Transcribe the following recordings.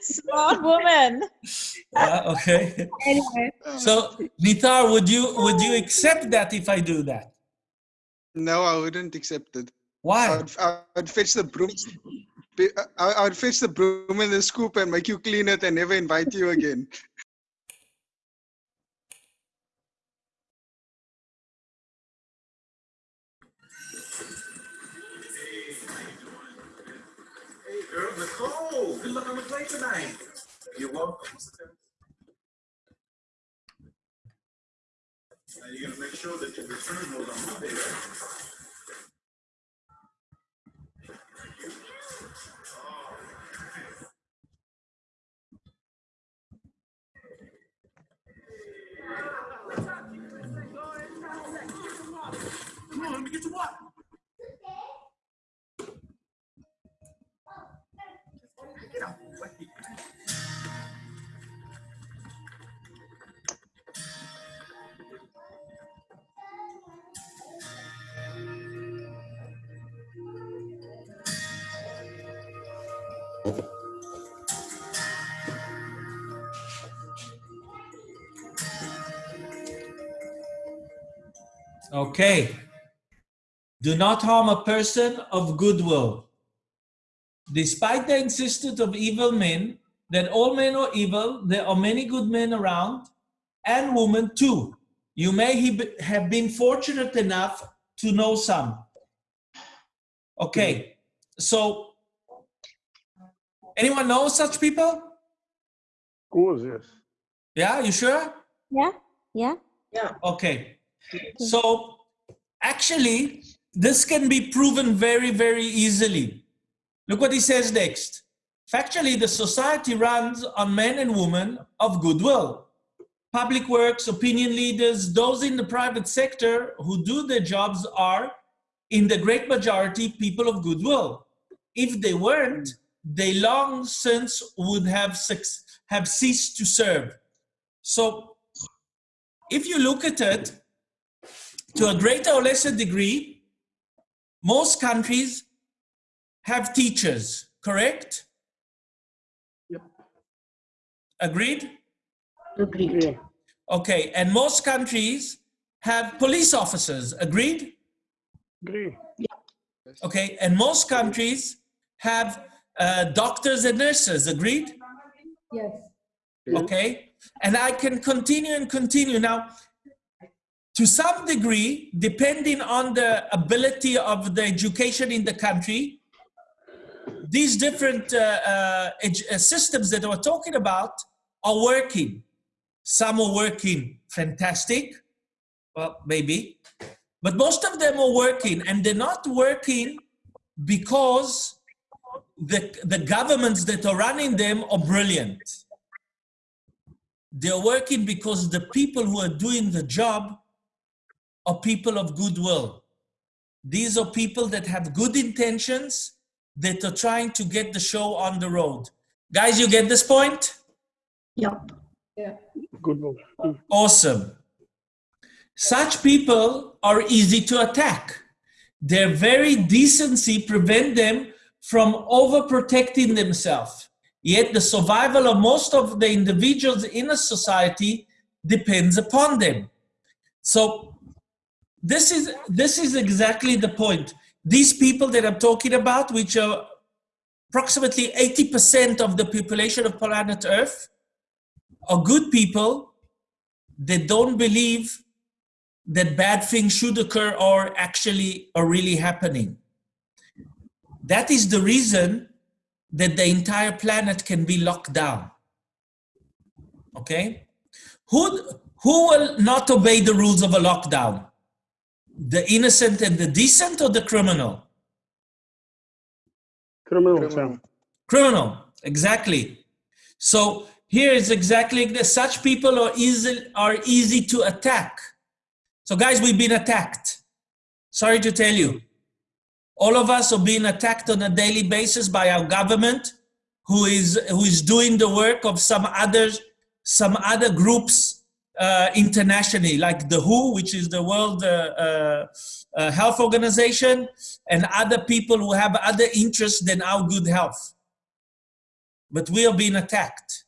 Smart woman. Uh, okay. Anyway, So, Nitar, would you would you accept that if I do that? No, I wouldn't accept it. I Why? would, I would fetch the broom. I, I would fetch the broom and the scoop and make you clean it and never invite you again. You're welcome. Now you're gonna make sure that your return goes on Monday, right? Okay. Do not harm a person of goodwill. Despite the insistence of evil men that all men are evil, there are many good men around, and women too. You may have been fortunate enough to know some. Okay, so anyone know such people? Of course, yes. Yeah, you sure? Yeah, yeah, yeah. Okay. So actually, this can be proven very, very easily. Look what he says next. Factually, the society runs on men and women of goodwill. Public works, opinion leaders, those in the private sector who do their jobs are, in the great majority, people of goodwill. If they weren't, they long since would have, have ceased to serve. So if you look at it, to a greater or lesser degree, most countries have teachers, correct? Yep. Agreed? Agreed. Okay, and most countries have police officers, agreed? Agree. Okay, and most countries have uh, doctors and nurses, agreed? Yes. okay and i can continue and continue now to some degree depending on the ability of the education in the country these different uh, uh, uh, systems that we're talking about are working. Some are working fantastic well maybe but most of them are working and they're not working because the, the governments that are running them are brilliant. They're working because the people who are doing the job are people of goodwill. These are people that have good intentions that are trying to get the show on the road. Guys, you get this point? Yep. Good one. Mm. Awesome. Such people are easy to attack. Their very decency prevent them from overprotecting themselves. Yet the survival of most of the individuals in a society depends upon them. So this is this is exactly the point. These people that I'm talking about, which are approximately 80% of the population of planet Earth, are good people they don't believe that bad things should occur or actually are really happening. That is the reason that the entire planet can be locked down. Okay? Who, who will not obey the rules of a lockdown? The innocent and the decent or the criminal? Criminal, Criminal. Criminal, exactly. So here is exactly the, such people are easy, are easy to attack. So guys, we've been attacked. Sorry to tell you. All of us are being attacked on a daily basis by our government, who is who is doing the work of some others, some other groups uh, internationally, like the WHO, which is the World uh, uh, uh, health organization and other people who have other interests than our good health. But we are being attacked.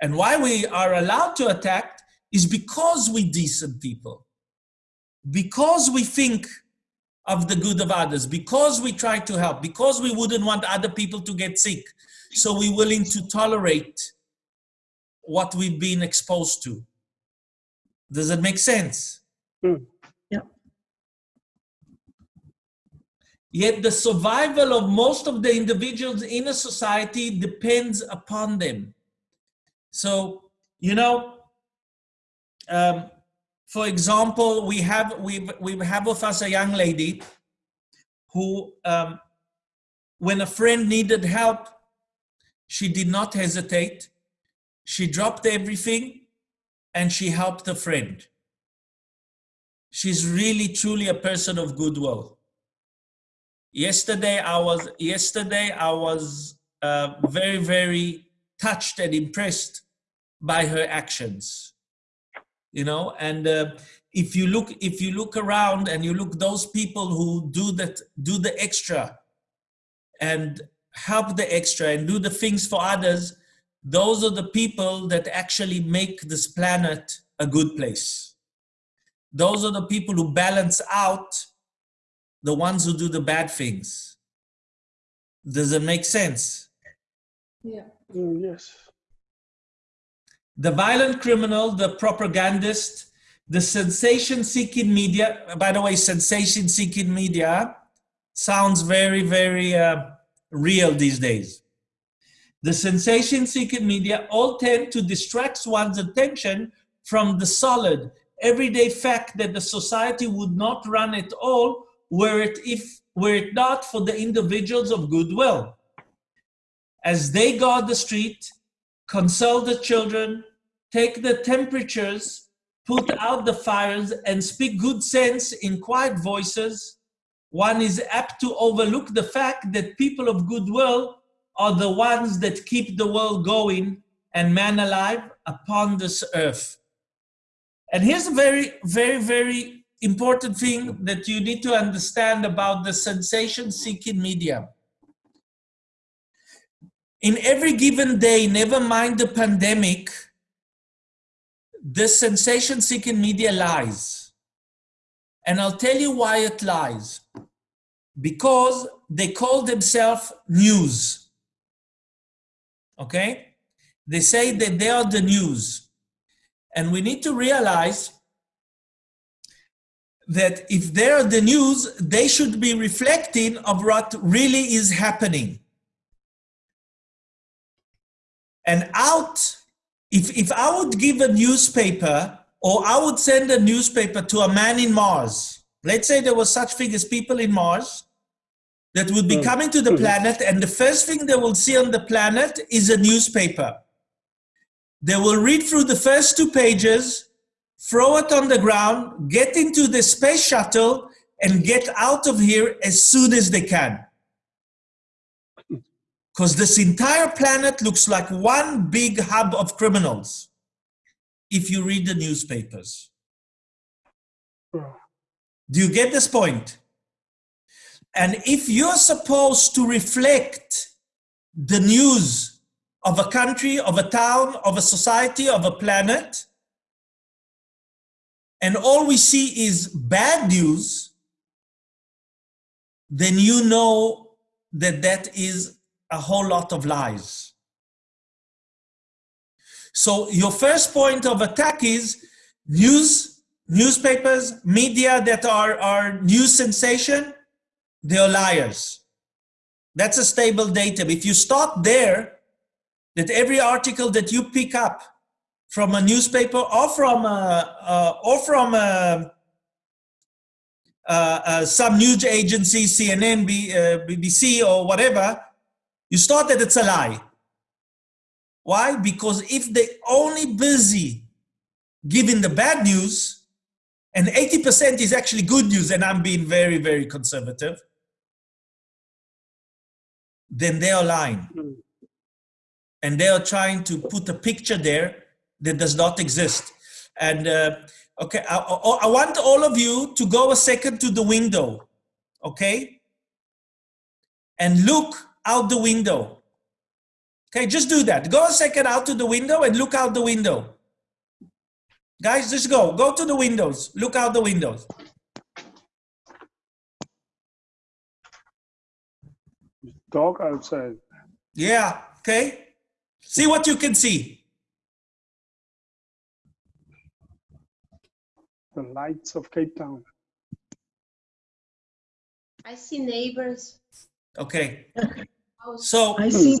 And why we are allowed to attack is because we decent people. Because we think of the good of others, because we try to help, because we wouldn't want other people to get sick. So we're willing to tolerate what we've been exposed to. Does it make sense? Mm. Yeah. Yet the survival of most of the individuals in a society depends upon them. So, you know, um, for example, we have we we have with us a young lady who, um, when a friend needed help, she did not hesitate. She dropped everything and she helped a friend. She's really truly a person of goodwill. Yesterday, I was yesterday I was uh, very very touched and impressed by her actions you know and uh, if you look if you look around and you look those people who do that do the extra and help the extra and do the things for others those are the people that actually make this planet a good place those are the people who balance out the ones who do the bad things does it make sense Yeah. Mm, yes. the violent criminal, the propagandist, the sensation seeking media. By the way, sensation seeking media sounds very, very uh, real these days. The sensation seeking media all tend to distract one's attention from the solid, everyday fact that the society would not run at all were it, if, were it not for the individuals of goodwill. As they guard the street, console the children, take the temperatures, put out the fires, and speak good sense in quiet voices, one is apt to overlook the fact that people of goodwill are the ones that keep the world going and man alive upon this earth. And here's a very, very, very important thing that you need to understand about the sensation seeking media in every given day, never mind the pandemic, the sensation seeking media lies. And I'll tell you why it lies. Because they call themselves news. Okay? They say that they are the news. And we need to realize that if they are the news, they should be reflecting of what really is happening and out if if i would give a newspaper or i would send a newspaper to a man in mars let's say there was such as people in mars that would be Mm. coming to the Mhm. planet and the first thing they will see on the planet is a newspaper they will read through the first two pages throw it on the ground get into the space shuttle and get out of here as soon as they can because this entire planet looks like one big hub of criminals if you read the newspapers. Oh, Do you get this point? And if you're supposed to reflect the news of a country, of a town, of a society, of a planet, and all we see is bad news, then you know that that is a whole lot of lies. So your first point of attack is news, newspapers, media that are, are news sensation, they're liars. That's a stable datum. If you start there, that every article that you pick up from a newspaper or from a, uh, or from a, uh, some news agency, CNN, B, uh, BBC, or whatever, you start that it's a lie. Why? Because if they only busy giving the bad news, and 80% is actually good news, and I'm being very, very conservative, then they are lying. Mm. And they are trying to put a picture there that does not exist. And uh, Okay, I, I, I want all of you to go a second to the window, okay? And look out the window. Okay, just do that. Go a second out to the window and look out the window. Guys, just go. Go to the windows. Look out the windows. Dog outside. Yeah, okay. See what you can see. The lights of Cape Town. I see neighbors. Okay. So I see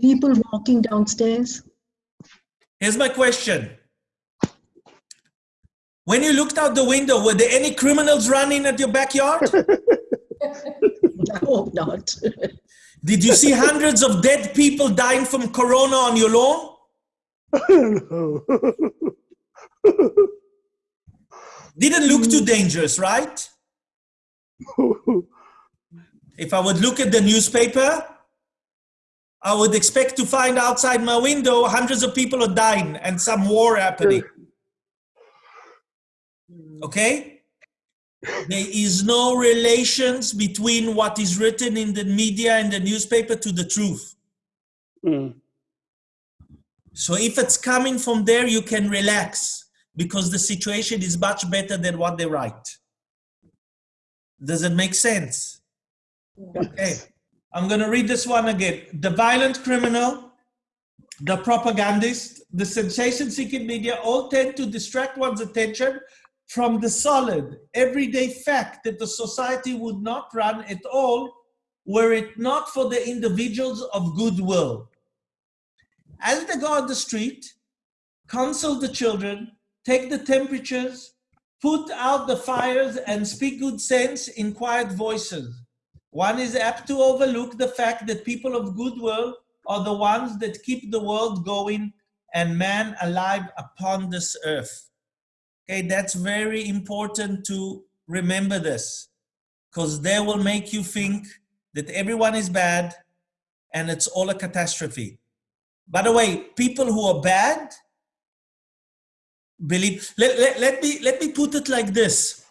people walking downstairs. here's my question. When you looked out the window, were there any criminals running at your backyard? I hope not. Did you see hundreds of dead people dying from corona on your lawn? Didn't look too hmm. dangerous, right? If I would look at the newspaper, I would expect to find outside my window hundreds of people are dying and some war happening. Hmm. Okay? There is no relations between what is written in the media and the newspaper to the truth. Mm. So if it's coming from there, you can relax because the situation is much better than what they write. Does it make sense? Okay, I'm going to read this one again. The violent criminal, the propagandist, the sensation seeking media all tend to distract one's attention from the solid, everyday fact that the society would not run at all were it not for the individuals of goodwill. As they go on the street, counsel the children, take the temperatures, put out the fires, and speak good sense in quiet voices. One is apt to overlook the fact that people of goodwill are the ones that keep the world going and man alive upon this earth. Okay, that's very important to remember this because they will make you think that everyone is bad and it's all a catastrophe. By the way, people who are bad believe, let, let, let me, let me put it like this.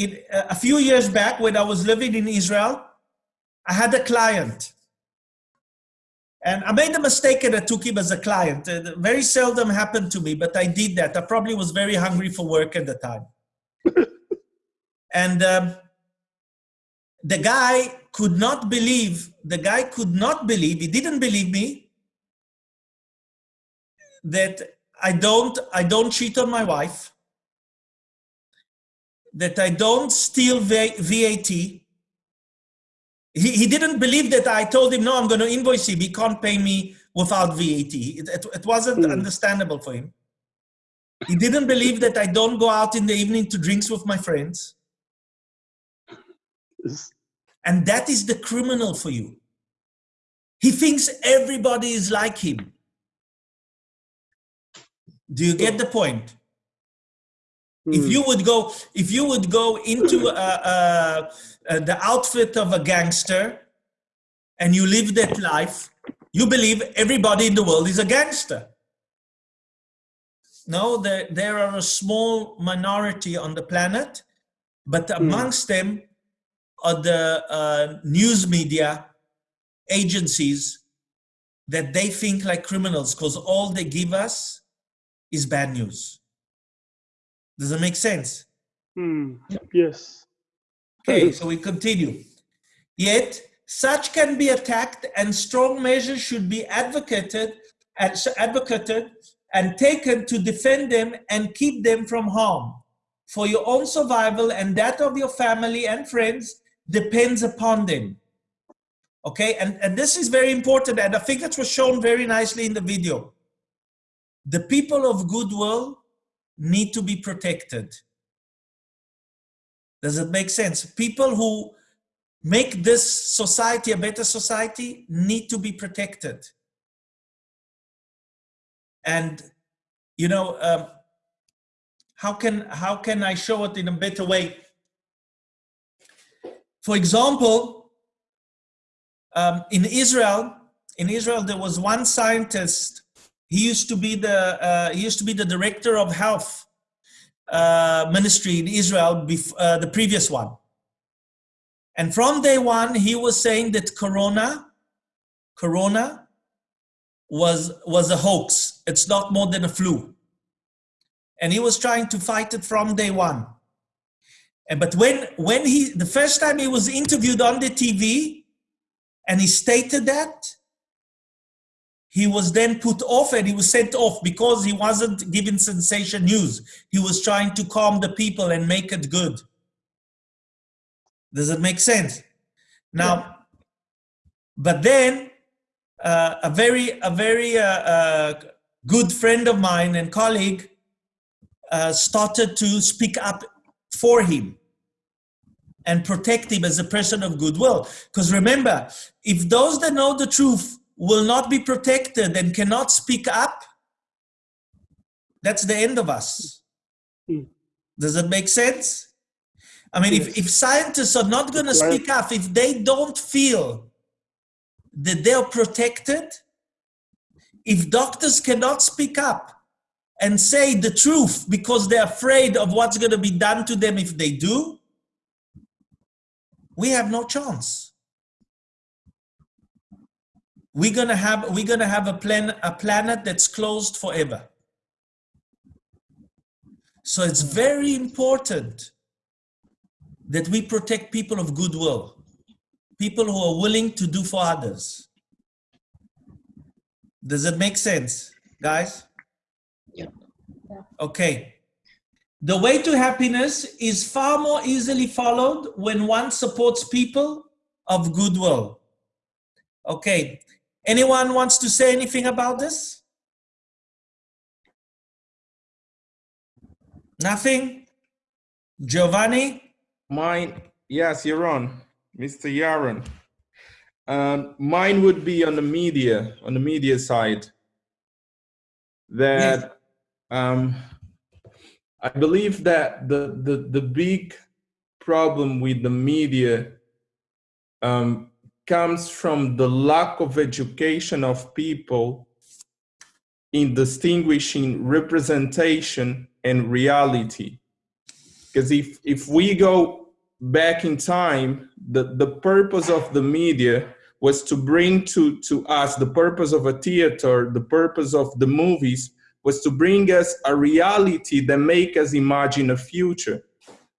Uh, a few years back when I was living in Israel, I had a client and I made a mistake and I took him as a client. Uh, very seldom happened to me, but I did that. I probably was very hungry for work at the time. and um, the guy could not believe, the guy could not believe, he didn't believe me, that I don't, I don't cheat on my wife, that I don't steal VAT, he, he didn't believe that I told him, no, I'm going to invoice him. He can't pay me without VAT. It, it, it wasn't Mm. understandable for him. He didn't believe that I don't go out in the evening to drinks with my friends. And that is the criminal for you. He thinks everybody is like him. Do you get the point? If Mm. you would go, if you would go into uh, uh, uh, the outfit of a gangster, and you live that life, you believe everybody in the world is a gangster. No, there, there are a small minority on the planet, but amongst them are the uh, news media agencies that they think like criminals because all they give us is bad news. Does it make sense? Mm. Yes. Okay, so we continue. Yet, such can be attacked and strong measures should be advocated and advocated and taken to defend them and keep them from harm. For your own survival and that of your family and friends depends upon them. Okay, and, and this is very important, and I think it was shown very nicely in the video. The people of goodwill need to be protected. Does it make sense? People who make this society a better society need to be protected. And, you know, um, how can how can I show it in a better way? For example, um, in Israel, in Israel, there was one scientist. He used to be the uh, he used to be the director of health uh, ministry in Israel, uh, the previous one. And from day one, he was saying that Corona, Corona was, was a hoax. It's not more than a flu. And he was trying to fight it from day one. And but when when he the first time he was interviewed on the TV and he stated that, he was then put off and he was sent off because he wasn't giving sensation news. He was trying to calm the people and make it good. Does it make sense? Now, but then uh, a very a very uh, uh, good friend of mine and colleague uh, started to speak up for him and protect him as a person of goodwill. Because remember, if those that know the truth will not be protected and cannot speak up, that's the end of us. Mm. Does that make sense? I mean, if, Yes. if scientists are not going to speak up, if they don't feel that they're protected, if doctors cannot speak up and say the truth because they're afraid of what's going to be done to them if they do, we have no chance. We're gonna have we're gonna have a plan a planet that's closed forever. So it's very important that we protect people of goodwill, people who are willing to do for others. Does it make sense, guys? Yeah. Okay. The way to happiness is far more easily followed when one supports people of goodwill. Okay. Anyone wants to say anything about this? Nothing? Giovanni? Mine, yes, you're on, Mr. Yaron. Um, mine would be on the media, on the media side. That um, I believe that the, the the big problem with the media um, comes from the lack of education of people in distinguishing representation and reality. Because if if we go back in time the the purpose of the media was to bring to to us the purpose of a theater the purpose of the movies was to bring us a reality that make us imagine a future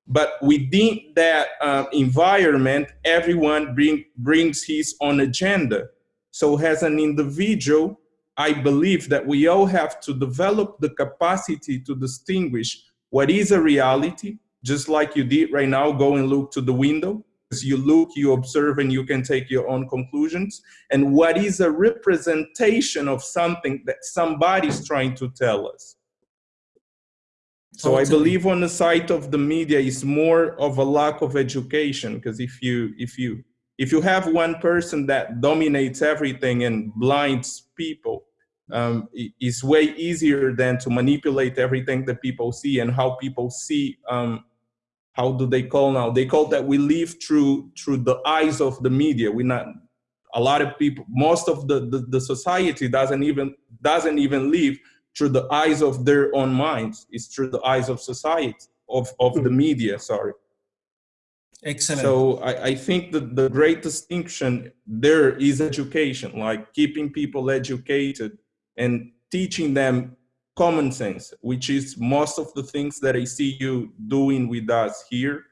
but within that uh, environment everyone bring, brings his own agenda. So as an individual i believe that we all have to develop the capacity to distinguish what is a reality just like you did right now go and look to the window. As you look you observe and you can take your own conclusions. And what is a representation of something that somebody's trying to tell us so i believe on the side of the media is more of a lack of education because if you if you if you have one person that dominates everything and blinds people um, it's way easier than to manipulate everything that people see and how people see um, how do they call now? They call that we live through through the eyes of the media. We're not a lot of people most of the, the the society doesn't even doesn't even live through the eyes of their own minds it's through the eyes of society of of the hmm. media sorry Excellent. so I, I think that the great distinction there is education, like keeping people educated and teaching them common sense, which is most of the things that I see you doing with us here,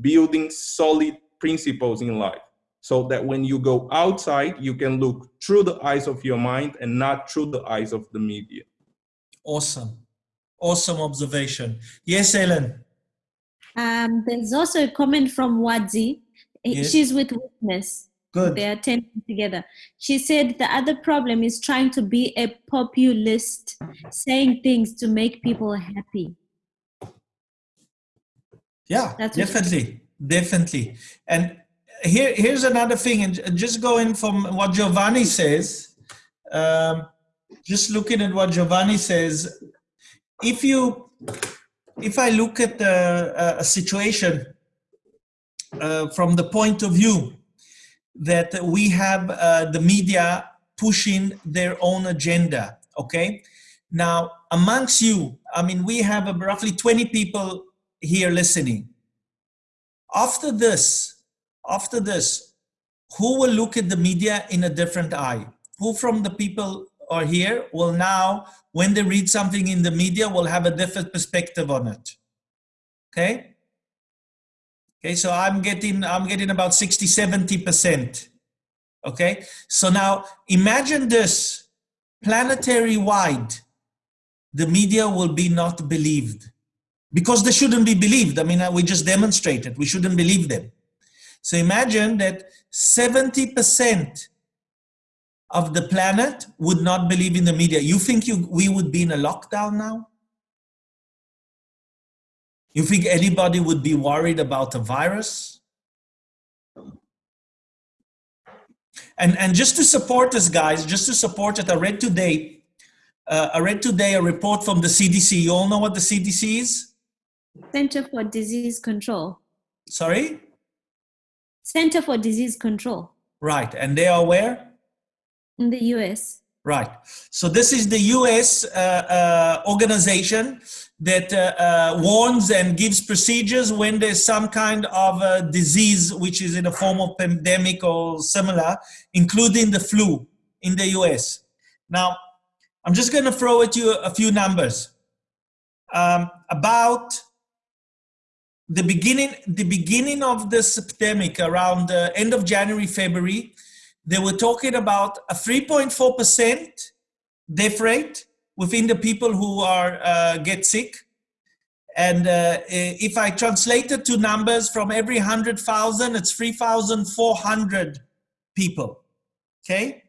building solid principles in life. So that when you go outside, you can look through the eyes of your mind and not through the eyes of the media. Awesome. Awesome observation. Yes, Ellen. Um, there's also a comment from Wadzi. Yes. She's with Witness. Good. They are attending together. She said the other problem is trying to be a populist, saying things to make people happy. Yeah, That's definitely, definitely. And here, here's another thing, and just going from what Giovanni says, um, just looking at what Giovanni says, if you, if I look at a, a situation uh, from the point of view that we have uh, the media pushing their own agenda, okay? Now, amongst you, I mean, we have roughly 20 people here listening. After this, after this, who will look at the media in a different eye? Who from the people are here will now, when they read something in the media, will have a different perspective on it? Okay? Okay, so I'm getting, I'm getting about 60, 70%. Okay, so now imagine this, planetary wide, the media will be not believed because they shouldn't be believed. I mean, uh, we just demonstrated, we shouldn't believe them. So imagine that 70% of the planet would not believe in the media. You think you, we would be in a lockdown now? You think anybody would be worried about a virus? And, and just to support us, guys, just to support it, I read today, uh, I read today a report from the CDC. You all know what the CDC is? Center for Disease Control. Sorry? Center for Disease Control Right, and they are where? In the US. Right. So this is the US uh, uh, organization that uh, uh, warns and gives procedures when there's some kind of a disease which is in a form of pandemic or similar, including the flu in the US. Now, I'm just going to throw at you a few numbers. Um, about the beginning, the beginning of this epidemic around the end of January, February, they were talking about a 3.4% death rate within the people who are uh, get sick. And uh, if I translate it to numbers from every 100,000, it's 3,400 people, okay?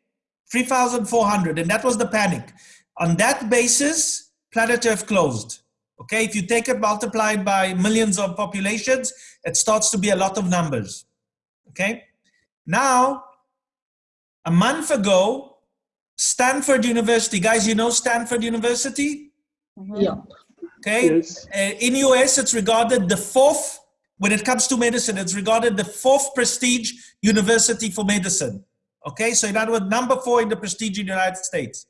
3,400, and that was the panic. On that basis, planet Earth closed. Okay, if you take it multiplied by millions of populations, it starts to be a lot of numbers. Okay, now a month ago, Stanford University, guys, you know Stanford University? Yeah. Okay, Yes. uh, in US, it's regarded the fourth, when it comes to medicine, it's regarded the fourth prestige university for medicine. Okay, so in other words, number four in the prestige in the United States.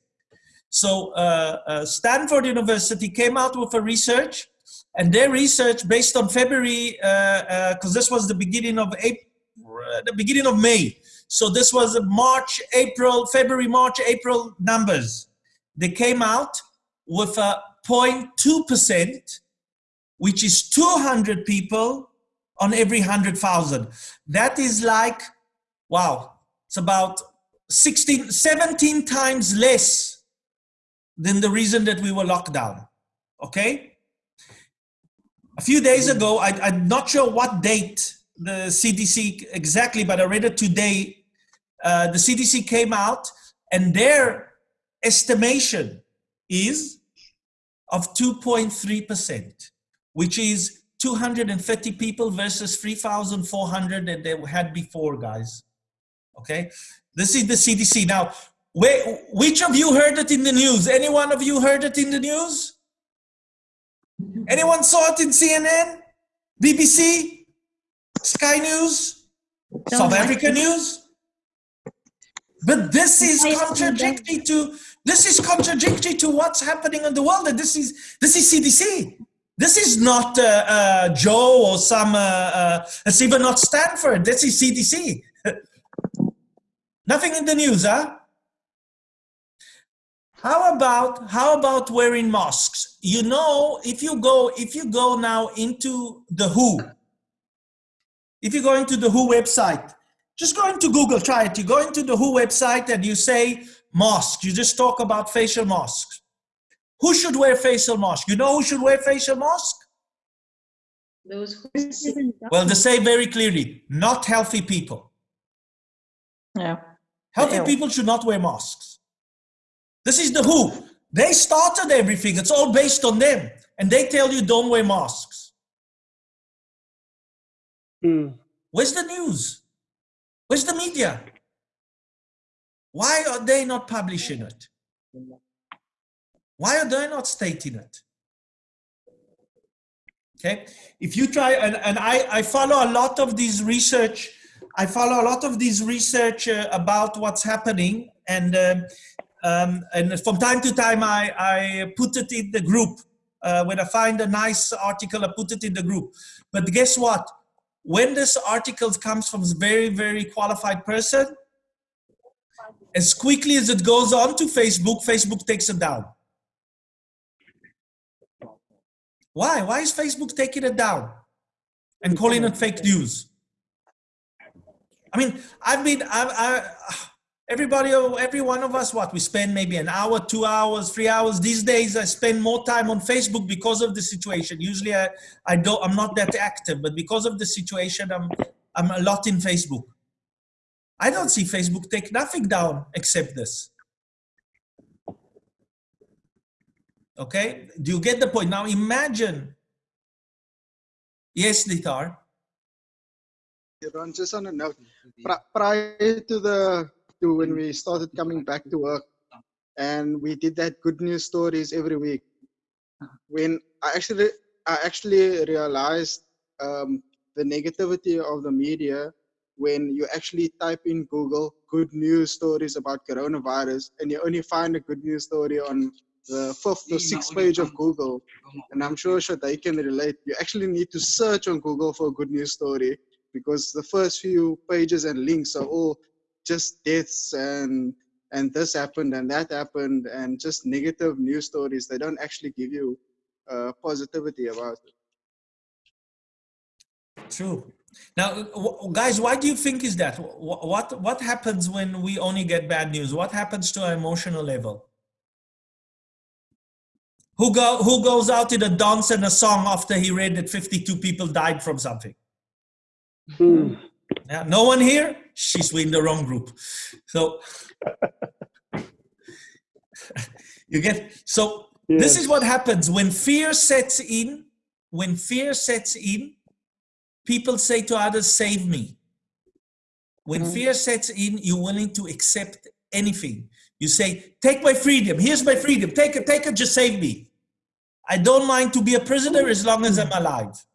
So uh, uh, Stanford University came out with a research, and their research based on February, because this was the beginning of April, the beginning of May. So this was March, April, February, March, April numbers. They came out with a 0.2%, which is 200 people on every 100,000. That is like, wow, it's about 16, 17 times less than the reason that we were locked down. Okay? A few days ago, I, I'm not sure what date the CDC exactly, but I read it today. Uh, the CDC came out and their estimation is of 2.3%, which is 230 people versus 3,400 that they had before, guys. Okay? This is the CDC. Now, where, which of you heard it in the news? Any one of you heard it in the news? Anyone saw it in CNN? BBC? Sky News? South Africa News? But this is contradictory to this is contradictory to what's happening in the world. And this is this is CDC. This is not uh, uh, Joe or some. Uh, uh, it's even not Stanford. This is CDC. Nothing in the news, huh? How about how about wearing masks? You know, if you go if you go now into the WHO, if you go into the WHO website, just go into Google, try it. You go into the WHO website and you say mask. You just talk about facial masks. Who should wear facial mask? You know who should wear facial mask? Those who. Well, they say very clearly, not healthy people. Yeah. Healthy Ew. people should not wear masks. This is the WHO. They started everything. It's all based on them. And they tell you don't wear masks. Mm. Where's the news? Where's the media? Why are they not publishing it? Why are they not stating it? Okay, if you try, and, and I, I follow a lot of these research, I follow a lot of these research uh, about what's happening, and um, um, and from time to time I, I put it in the group. Uh, when I find a nice article, I put it in the group. But guess what? When this article comes from a very, very qualified person, as quickly as it goes on to Facebook, Facebook takes it down. Why? Why is Facebook taking it down and calling it fake news? I mean, I've been, I, I, everybody, every one of us, what we spend maybe an hour, two hours, three hours. These days, I spend more time on Facebook because of the situation. Usually, I, I don't, I'm not that active, but because of the situation, I'm, I'm a lot in Facebook. I don't see Facebook take nothing down except this. Okay, do you get the point? Now imagine. Yes, Litar. Ron, just on prior to the to when we started coming back to work, and we did that good news stories every week. When I actually I actually realized um, the negativity of the media when you actually type in Google good news stories about coronavirus, and you only find a good news story on the fifth or sixth page of Google. And I'm sure they can relate. You actually need to search on Google for a good news story because the first few pages and links are all just deaths and and this happened and that happened and just negative news stories. They don't actually give you uh, positivity about it. True. Now, guys, why do you think is that? Wh- What what happens when we only get bad news? What happens to our emotional level? Who go who goes out in a dance and a song after he read that 52 people died from something? Hmm. Yeah, no one here? She's in the wrong group. So you get so this is what happens when fear sets in. When fear sets in, people say to others, Save me. When mm-hmm. fear sets in, you're willing to accept anything. You say, Take my freedom. Here's my freedom. Take it, take it, just save me. I don't mind to be a prisoner as long as I'm mm-hmm. alive.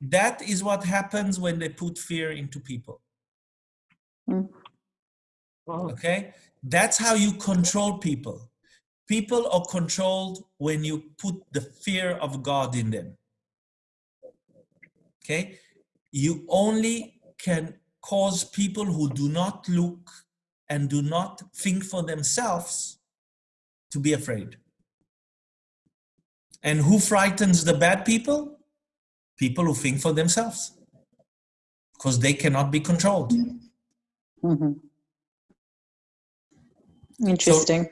That is what happens when they put fear into people. Mm. Okay? That's how you control people. People are controlled when you put the fear of God in them. Okay? You only can cause people who do not look and do not think for themselves to be afraid. And who frightens the bad people? People who think for themselves. Because they cannot be controlled. Mhm. Interesting.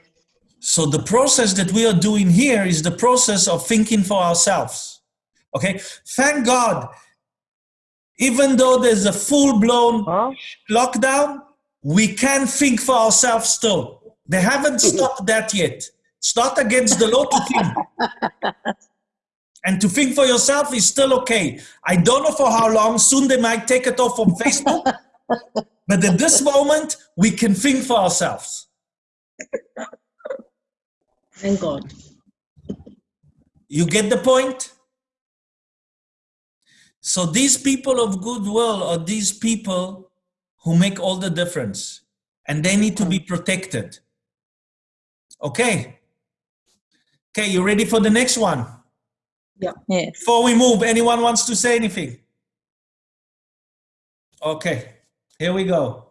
So the process that we are doing here is the process of thinking for ourselves. Okay? Thank God. Even though there's a full-blown lockdown, we can think for ourselves still. They haven't stopped that yet. It's not against the law to think. and to think for yourself is still okay. I don't know for how long. Soon they might take it off from Facebook. but at this moment, we can think for ourselves. Thank God. You get the point? So these people of goodwill are these people who make all the difference and they need to be protected. Okay. Okay, you ready for the next one? Yes. Before we move, anyone wants to say anything? Okay, here we go.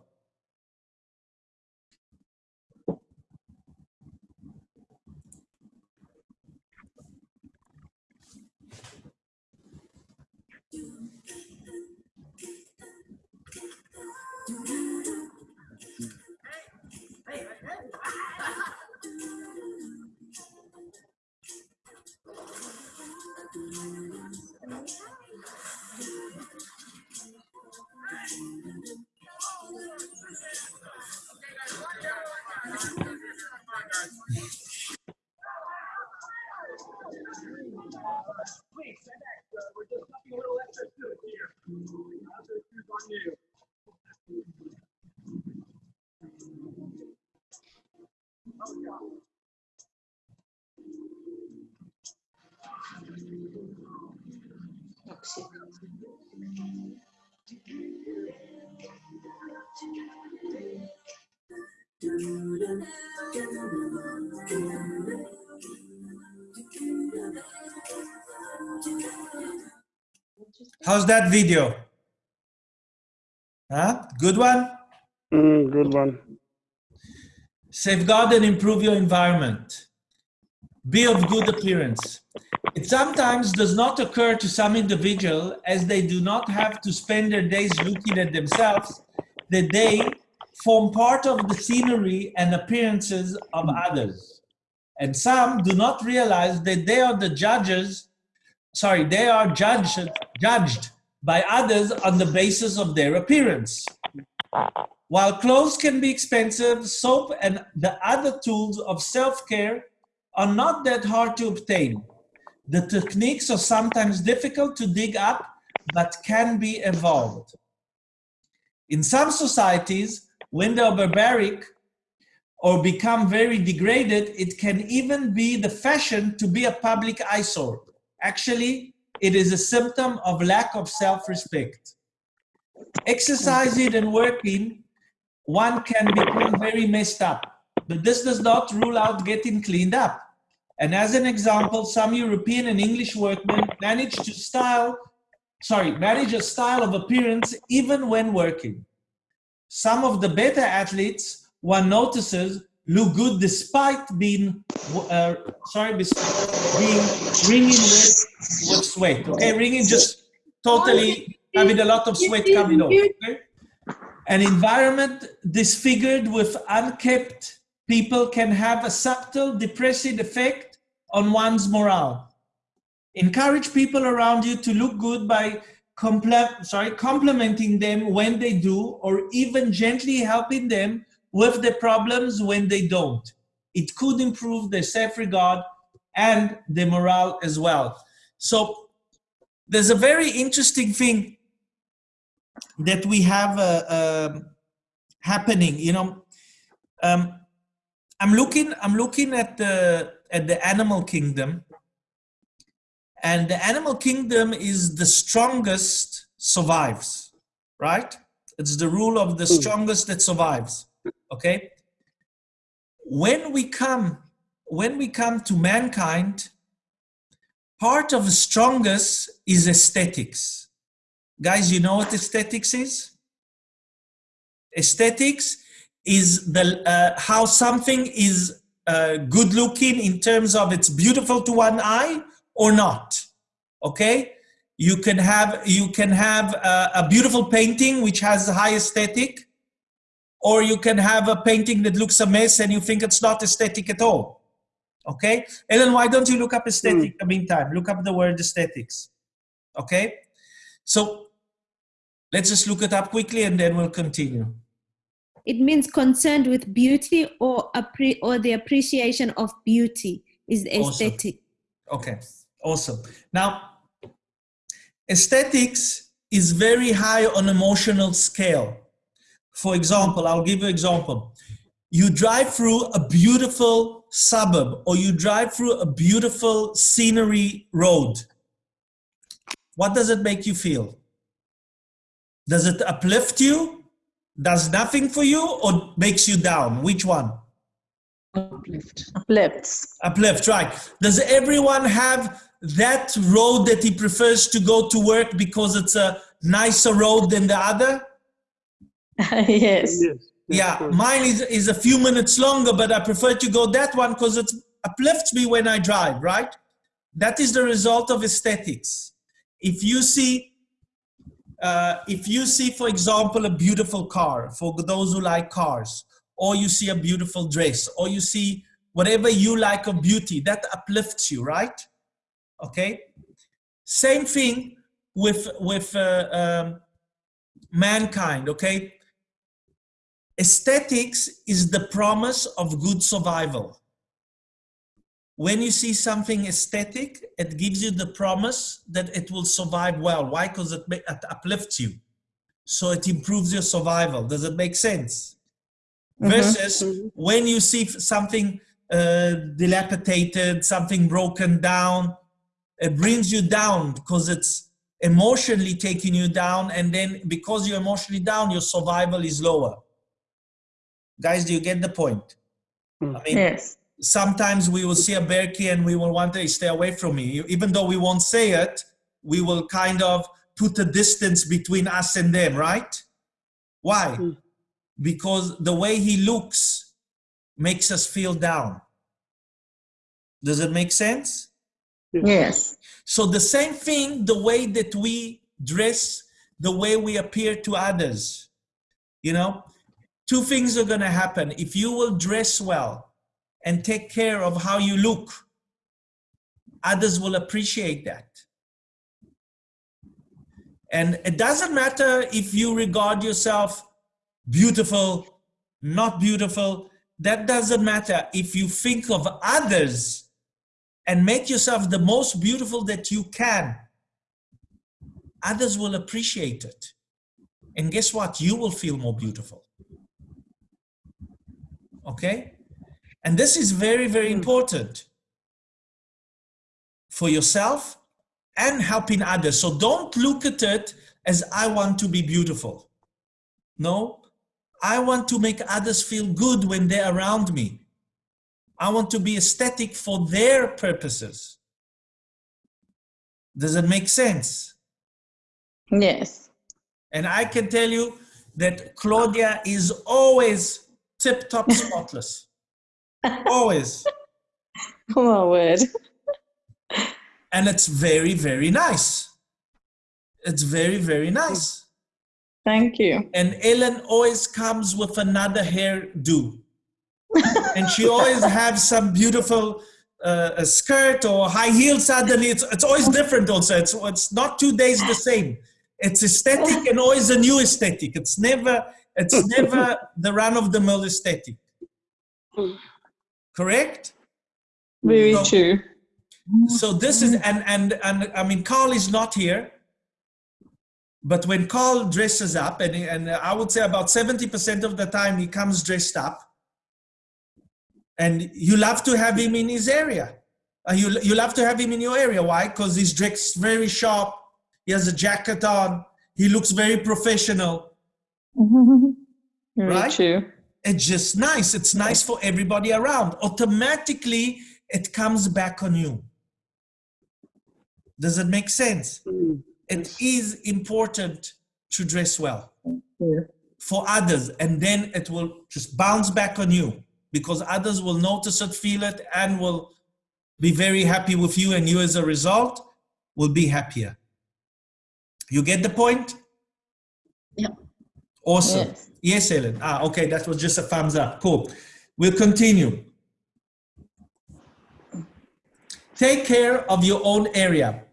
How's that video? Huh? Good one? Mm, good one. Safeguard and improve your environment. Be of good appearance. It sometimes does not occur to some individual as they do not have to spend their days looking at themselves that they form part of the scenery and appearances of others. And some do not realize that they are the judges, sorry, they are judged, judged by others on the basis of their appearance. While clothes can be expensive, soap and the other tools of self-care are not that hard to obtain. The techniques are sometimes difficult to dig up, but can be evolved. In some societies, when they are barbaric or become very degraded, it can even be the fashion to be a public eyesore. Actually, it is a symptom of lack of self-respect. Exercising and working, one can become very messed up, but this does not rule out getting cleaned up. And as an example, some European and English workmen manage to style, sorry, manage a style of appearance even when working. Some of the better athletes, one notices, look good despite being, uh, sorry, despite being wringing with, with sweat. Okay, wringing just totally having a lot of sweat coming off. Okay? An environment disfigured with unkept people can have a subtle depressive effect on one's morale. Encourage people around you to look good by compl sorry, complimenting them when they do, or even gently helping them with the problems when they don't. It could improve their self-regard and their morale as well. So there's a very interesting thing that we have uh, uh, happening. You know, um, I'm looking. I'm looking at the at the animal kingdom, and the animal kingdom is the strongest survives, right? It's the rule of the strongest that survives. Okay. When we come, when we come to mankind, part of the strongest is aesthetics. Guys, you know what aesthetics is? Aesthetics is the uh, how something is uh, good looking in terms of it's beautiful to one eye or not. Okay, you can have you can have a, a beautiful painting which has high aesthetic, or you can have a painting that looks a mess and you think it's not aesthetic at all. Okay, Ellen, why don't you look up aesthetic in the meantime? Look up the word aesthetics. Okay, so let's just look it up quickly and then we'll continue. It means concerned with beauty or appre- or the appreciation of beauty is Awesome. aesthetic. Okay, awesome. Now, aesthetics is very high on emotional scale. For example, I'll give you an example. You drive through a beautiful suburb or you drive through a beautiful scenery road. What does it make you feel? Does it uplift you? Does nothing for you or makes you down? Which one? Uplift. Uplifts. Uplift, right. Does everyone have that road that he prefers to go to work because it's a nicer road than the other? yes. Yes. Yeah, mine is, is a few minutes longer, but I prefer to go that one because it uplifts me when I drive, right? That is the result of aesthetics. If you see, uh, if you see, for example, a beautiful car, for those who like cars, or you see a beautiful dress, or you see whatever you like of beauty, that uplifts you, right? Okay. Same thing with with uh, um, mankind. Okay. Aesthetics is the promise of good survival. When you see something aesthetic, it gives you the promise that it will survive well. Why? Because it, it uplifts you. So it improves your survival. Does it make sense? Versus when you see something uh, dilapidated, something broken down, it brings you down because it's emotionally taking you down. And then because you're emotionally down, your survival is lower. Guys, do you get the point? I mean, Yes. sometimes we will see a bergie and we will want to stay away from me. Even though we won't say it, we will kind of put a distance between us and them, right? Why? Hmm. Because the way he looks makes us feel down. Does it make sense? Yes. So the same thing, the way that we dress, the way we appear to others. You know, two things are going to happen. If you will dress well and take care of how you look, others will appreciate that. And it doesn't matter if you regard yourself beautiful, not beautiful. That doesn't matter. If you think of others and make yourself the most beautiful that you can, others will appreciate it. And guess what? You will feel more beautiful. Okay? And this is very, very hmm. important for yourself and helping others. So don't look at it as I want to be beautiful. No, I want to make others feel good when they're around me. I want to be aesthetic for their purposes. Does it make sense? Yes. And I can tell you that Claudia is always tip top spotless. always. Oh my word. And it's very, very nice. It's very, very nice. Thank you. And Ellen always comes with another hairdo. and she always has some beautiful uh, a skirt or high heels suddenly. It's, it's always different also. It's, it's not two days the same. It's aesthetic and always a new aesthetic. It's never, it's never the run of the mill aesthetic. Correct? Very So- true. So this is, and, and, and I mean, Carl is not here. But when Carl dresses up, and, and I would say about 70% of the time he comes dressed up, and you love to have him in his area. Uh, you, you love to have him in your area. Why? Because he's dressed very sharp. He has a jacket on. He looks very professional. Very Right? true. It's just nice. It's nice for everybody around. Automatically, it comes back on you. Does it make sense? Mm. It is important to dress well Yeah. for others, and then it will just bounce back on you because others will notice it, feel it, and will be very happy with you, and you, as a result, will be happier. You get the point? Yeah. Awesome. Yes. Yes, Ellen. Ah, okay, that was just a thumbs up. Cool. We'll continue. Take care of your own area.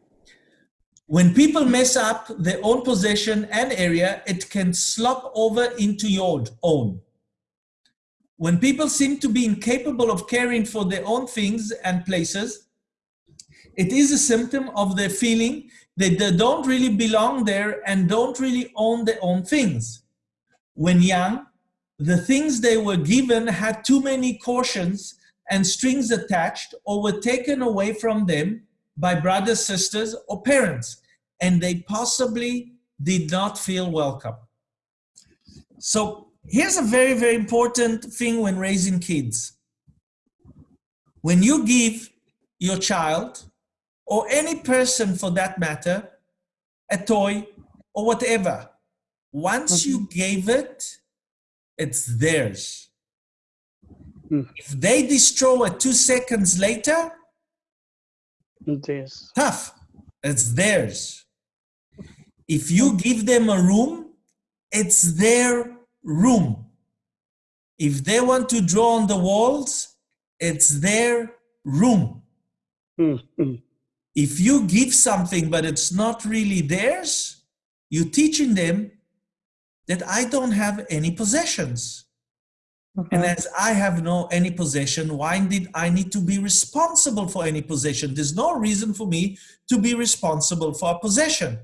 When people mess up their own possession and area, it can slop over into your own. When people seem to be incapable of caring for their own things and places, it is a symptom of their feeling that they don't really belong there and don't really own their own things. When young, the things they were given had too many cautions and strings attached or were taken away from them by brothers, sisters, or parents, and they possibly did not feel welcome. So here's a very, very important thing when raising kids. When you give your child, or any person for that matter, a toy or whatever, once you gave it, it's theirs. Mm. If they destroy it two seconds later, it's tough. It's theirs. If you give them a room, it's their room. If they want to draw on the walls, it's their room. Mm, mm. If you give something but it's not really theirs, you're teaching them that I don't have any possessions. And as I have no any possession, why did I need to be responsible for any possession? There's no reason for me to be responsible for a possession.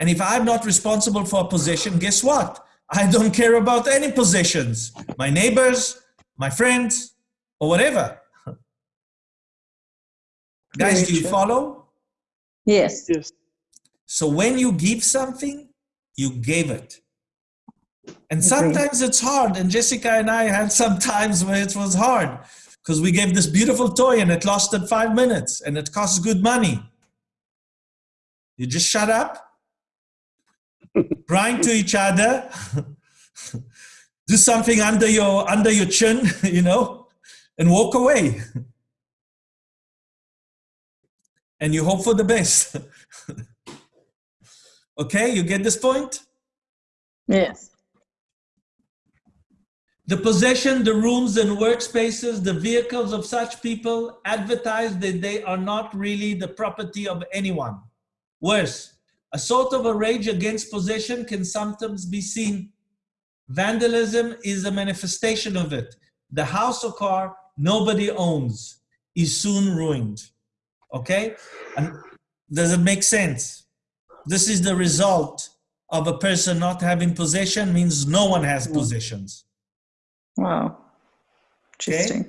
And if I'm not responsible for a possession, guess what? I don't care about any possessions. My neighbors, my friends, or whatever. Guys, do you follow? Yes. Yes. So when you give something, you gave it. And sometimes it's hard. And Jessica and I had some times where it was hard because we gave this beautiful toy and it lasted five minutes and it costs good money. You just shut up, grind to each other, do something under your under your chin, you know, and walk away. And you hope for the best. Okay, you get this point? Yes. The possession, the rooms and workspaces, the vehicles of such people advertise that they are not really the property of anyone. Worse, a sort of a rage against possession can sometimes be seen. Vandalism is a manifestation of it. The house or car nobody owns is soon ruined. Okay? And does it make sense? This is the result of a person not having possession means no one has possessions. Wow. Okay.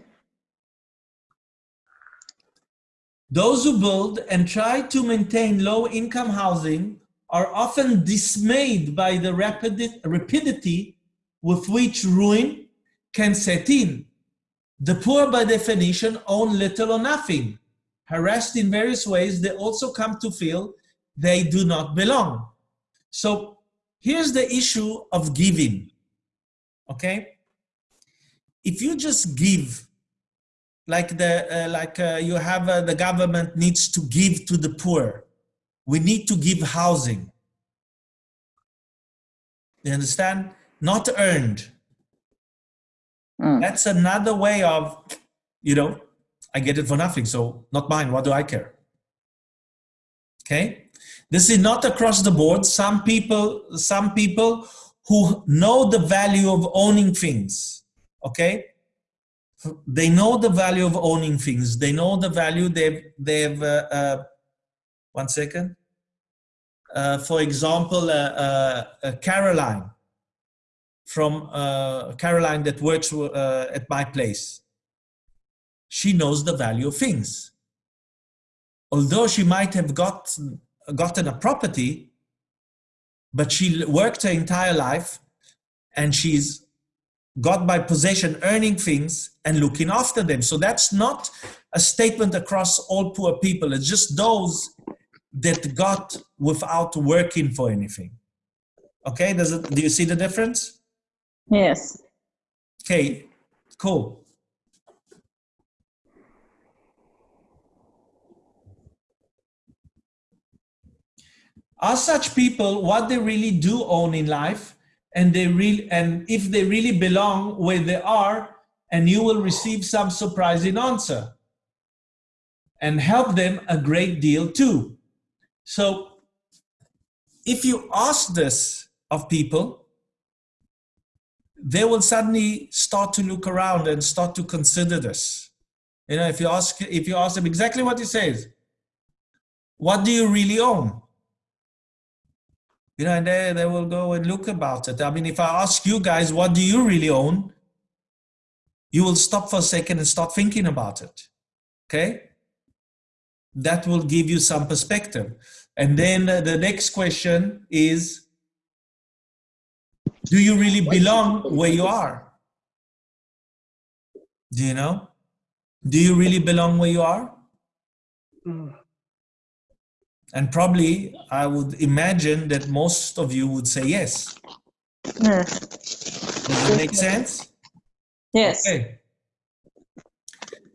Those who build and try to maintain low income housing are often dismayed by the rapid, rapidity with which ruin can set in. The poor, by definition, own little or nothing. Harassed in various ways, they also come to feel they do not belong. So here's the issue of giving. Okay? If you just give like the uh, like uh, you have uh, the government needs to give to the poor we need to give housing you understand not earned Mm. that's another way of you know i get it for nothing so not mine what do i care okay this is not across the board some people some people who know the value of owning things okay they know the value of owning things. They know the value they've, they've uh, uh, one second. Uh, for example, uh, uh, uh, Caroline from Caroline that works at my place. She knows the value of things. Although she might have got, gotten a property, but she worked her entire life and she's got by possession earning things and looking after them. So that's not a statement across all poor people. It's just those that got without working for anything. Okay does it do you see the difference? Yes. okay cool are such people what they really do own in life? And they really and if they really belong where they are and you will receive some surprising answer and help them a great deal too. So if you ask this of people they will suddenly start to look around and start to consider this. You know if you ask if you ask them exactly what he says what do you really own you know, and they, they will go and look about it. I mean, if I ask you guys, what do you really own? You will stop for a second and start thinking about it. Okay? That will give you some perspective. And then the next question is, do you really belong where you are? Do you know? Do you really belong where you are? Mm. And probably I would imagine that most of you would say yes. Yes. Does it make sense? Yes. Okay.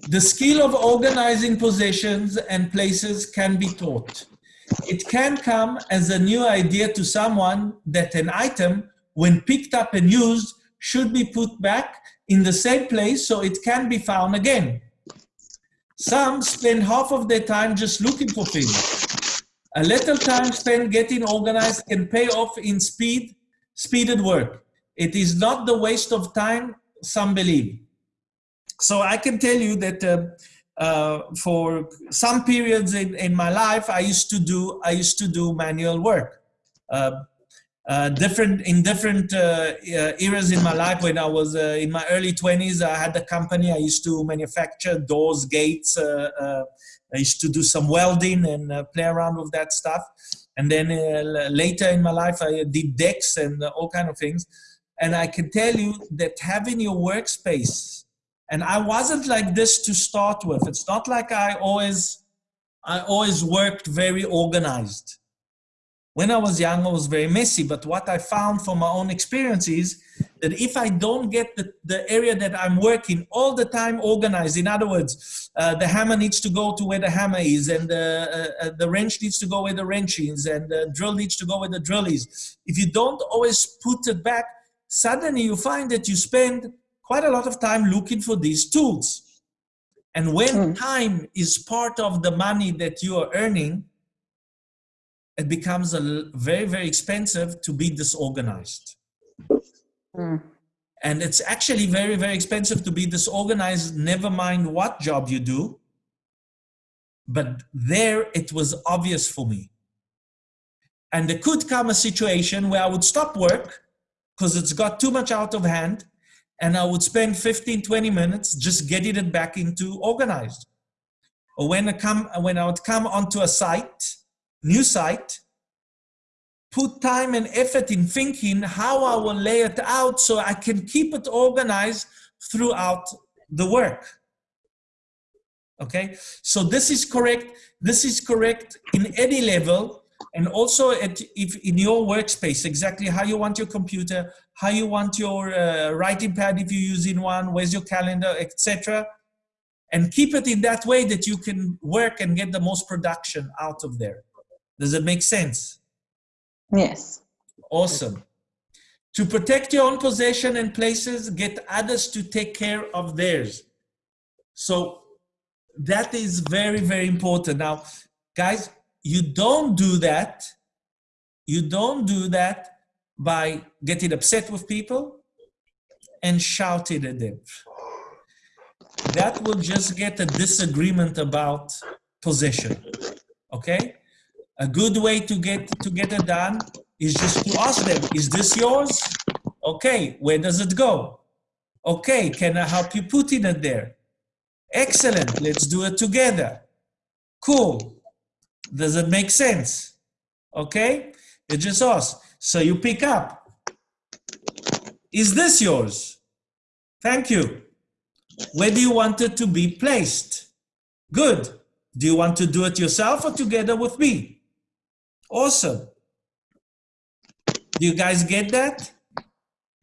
The skill of organizing possessions and places can be taught. It can come as a new idea to someone that an item, when picked up and used, should be put back in the same place so it can be found again. Some spend half of their time just looking for things. A little time spent getting organized can pay off in speed, speeded work. It is not the waste of time some believe. So I can tell you that uh, uh, for some periods in, in my life, I used to do I used to do manual work. Uh, uh, different in different uh, uh, eras in my life. When I was in my early 20s, I had a company. I used to manufacture doors, gates. Uh, uh, I used to do some welding and uh, play around with that stuff. And then uh, later in my life, I did decks and uh, all kind of things. And I can tell you that having your workspace, and I wasn't like this to start with. It's not like I always, I always worked very organized. When I was young, I was very messy. But what I found from my own experience is that if I don't get the, the area that I'm working all the time organized, in other words, uh, the hammer needs to go to where the hammer is, and the, uh, uh, the wrench needs to go where the wrench is, and the drill needs to go where the drill is. If you don't always put it back, suddenly you find that you spend quite a lot of time looking for these tools. And when Mm. time is part of the money that you are earning, it becomes a very, very expensive to be disorganized. Mm. And it's actually very, very expensive to be disorganized, never mind what job you do. But there it was obvious for me. And there could come a situation where I would stop work because it's got too much out of hand and I would spend 15, 20 minutes just getting it back into organized. Or when I come, when I would come onto a site, new site, put time and effort in thinking how I will lay it out so I can keep it organized throughout the work. Okay, so this is correct. This is correct in any level, and also at, if in your workspace, exactly how you want your computer, how you want your uh, writing pad if you're using one, where's your calendar, etc. And keep it in that way that you can work and get the most production out of there. Does it make sense? Yes. Awesome. To protect your own possession and places, get others to take care of theirs. So that is very, very important. Now, guys, you don't do that. You don't do that by getting upset with people and shouting at them. That will just get a disagreement about possession. Okay? A good way to get to get it done is just to ask them, is this yours? Okay, where does it go? Okay, can I help you putting it there? Excellent, let's do it together. Cool. Does it make sense? Okay, you just ask. So you pick up. Is this yours? Thank you. Where do you want it to be placed? Good. Do you want to do it yourself or together with me? Awesome. Do you guys get that?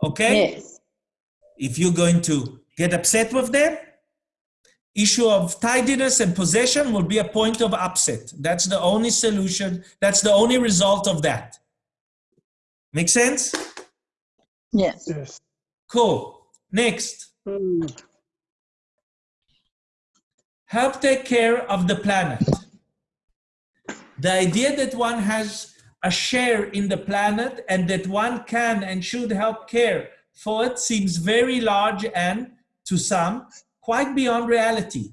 Okay? Yes. If you're going to get upset with them, issue of tidiness and possession will be a point of upset. That's the only solution. That's the only result of that. Make sense? Yes. Yes. Cool. Next. Mm. help take care of the planet. The idea that one has a share in the planet and that one can and should help care for it seems very large and, to some, quite beyond reality.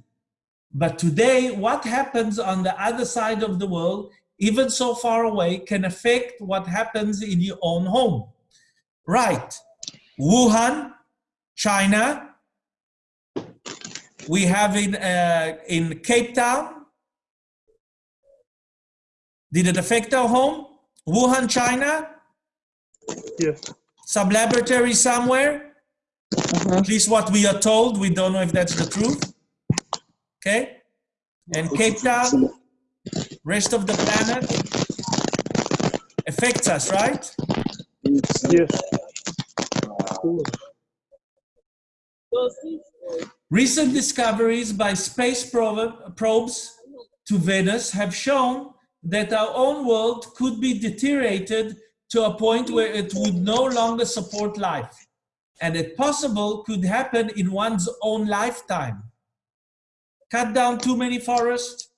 But today, what happens on the other side of the world, even so far away, can affect what happens in your own home. Right. Wuhan, China, we have in uh, in Cape Town. Did it affect our home? Wuhan, China, Yes. some laboratory somewhere. Mhm. At least what we are told. We don't know if that's the truth. Okay, and Cape Town, rest of the planet affects us, right? Yes. Recent discoveries by space probe- probes to Venus have shown that our own world could be deteriorated to a point where it would no longer support life. And it possible could happen in one's own lifetime. Cut down too many forests,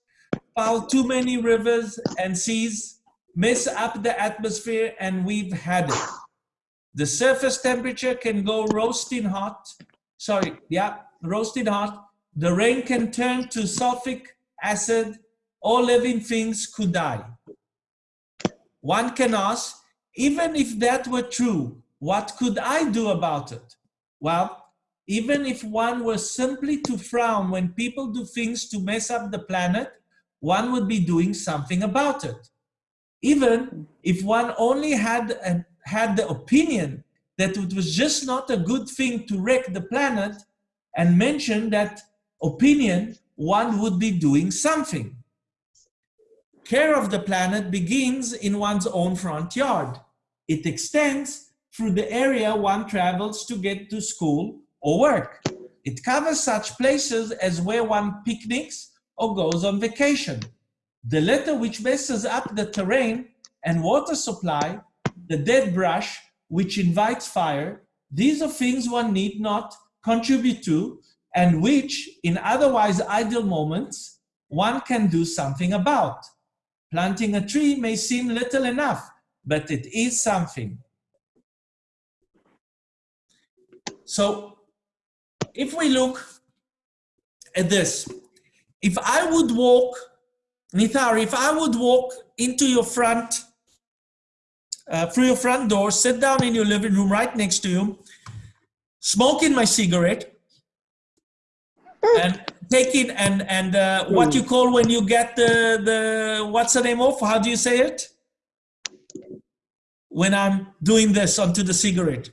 foul too many rivers and seas, mess up the atmosphere, and we've had it. The surface temperature can go roasting hot. Sorry, yeah, roasting hot. The rain can turn to sulfuric acid. All living things could die. One can ask, even if that were true, what could I do about it? Well, even if one were simply to frown when people do things to mess up the planet, one would be doing something about it. Even if one only had, a, had the opinion that it was just not a good thing to wreck the planet and mention that opinion, one would be doing something. Care of the planet begins in one's own front yard. It extends through the area one travels to get to school or work. It covers such places as where one picnics or goes on vacation. The litter which messes up the terrain and water supply, the dead brush which invites fire, these are things one need not contribute to and which, in otherwise ideal moments, one can do something about. Planting a tree may seem little enough, but it is something. So if we look at this, if I would walk, Nithar, if I would walk into your front, uh, through your front door, sit down in your living room right next to you, smoking my cigarette, and taking and and uh, what you call when you get the the what's the name of? How do you say it? When I'm doing this onto the cigarette.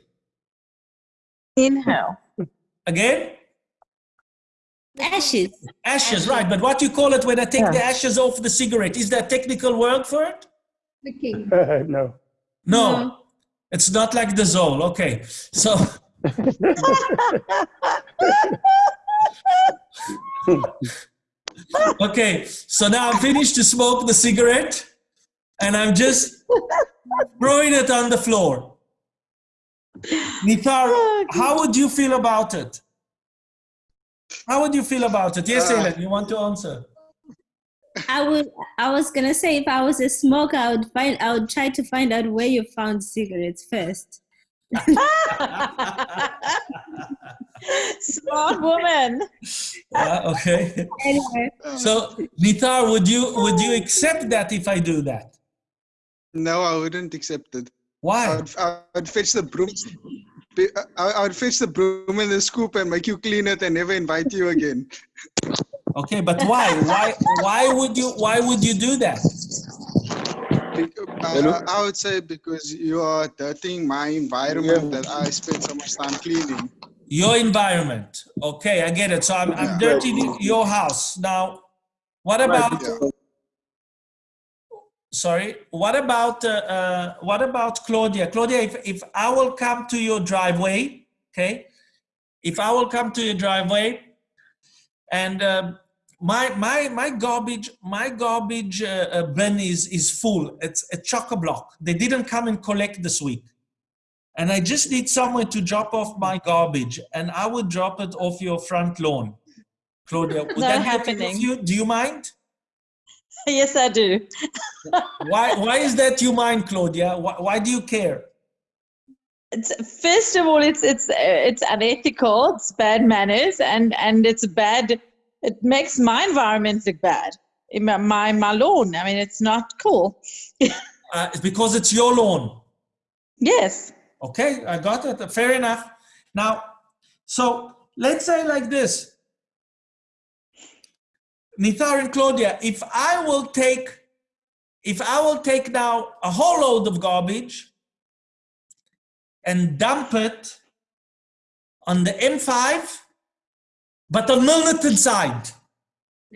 Inhale. Again? Ashes. Ashes, right. But what you call it when I take the ashes off the cigarette? Is there a technical word for it? Licking. no. No, No. it's not like the Zol. Okay, so okay, so now I'm finished to smoke the cigarette, and I'm just throwing it on the floor. Nithar, how would you feel about it? How would you feel about it? Yes, Uh, Ellen, you want to answer? I would. I was gonna say if I was a smoker, I would find. I would try to find out where you found cigarettes first. Smart woman. Yeah, okay. Anyway, So, Nithar, would you would you accept that if I do that? No, I wouldn't accept it. I Why? would, I would fetch the broom. I, I would fetch the broom and the scoop and make you clean it and never invite you again. Okay, but why? Why? Why would you? Why would you do that? Bec- I, uh, I would say because you are dirtying my environment that I spend so much time cleaning. Your environment. Okay, I get it. So I'm, I'm dirtying your house now. What about? Sorry. What about? Uh, uh, what about Claudia? Claudia, if if I will come to your driveway, okay, if I will come to your driveway, and um, my my my garbage my garbage uh, uh, bin is is full. It's a chock a block. They didn't come and collect this week, and I just need somewhere to drop off my garbage, and I would drop it off your front lawn, Claudia. Would Not that happening. you? Do you mind? Yes, I do. Why why is that you mind, Claudia? Why, why do you care? It's, first of all, it's it's it's unethical. It's bad manners, and and it's bad. It makes my environment look bad. In my my, my lawn. I mean, it's not cool. Uh, it's because it's your lawn. Yes. Okay, I got it. Fair enough. Now, so let's say like this. Nithar and Claudia, if I will take, if I will take now a whole load of garbage and dump it on the M5, but on Milnerton side,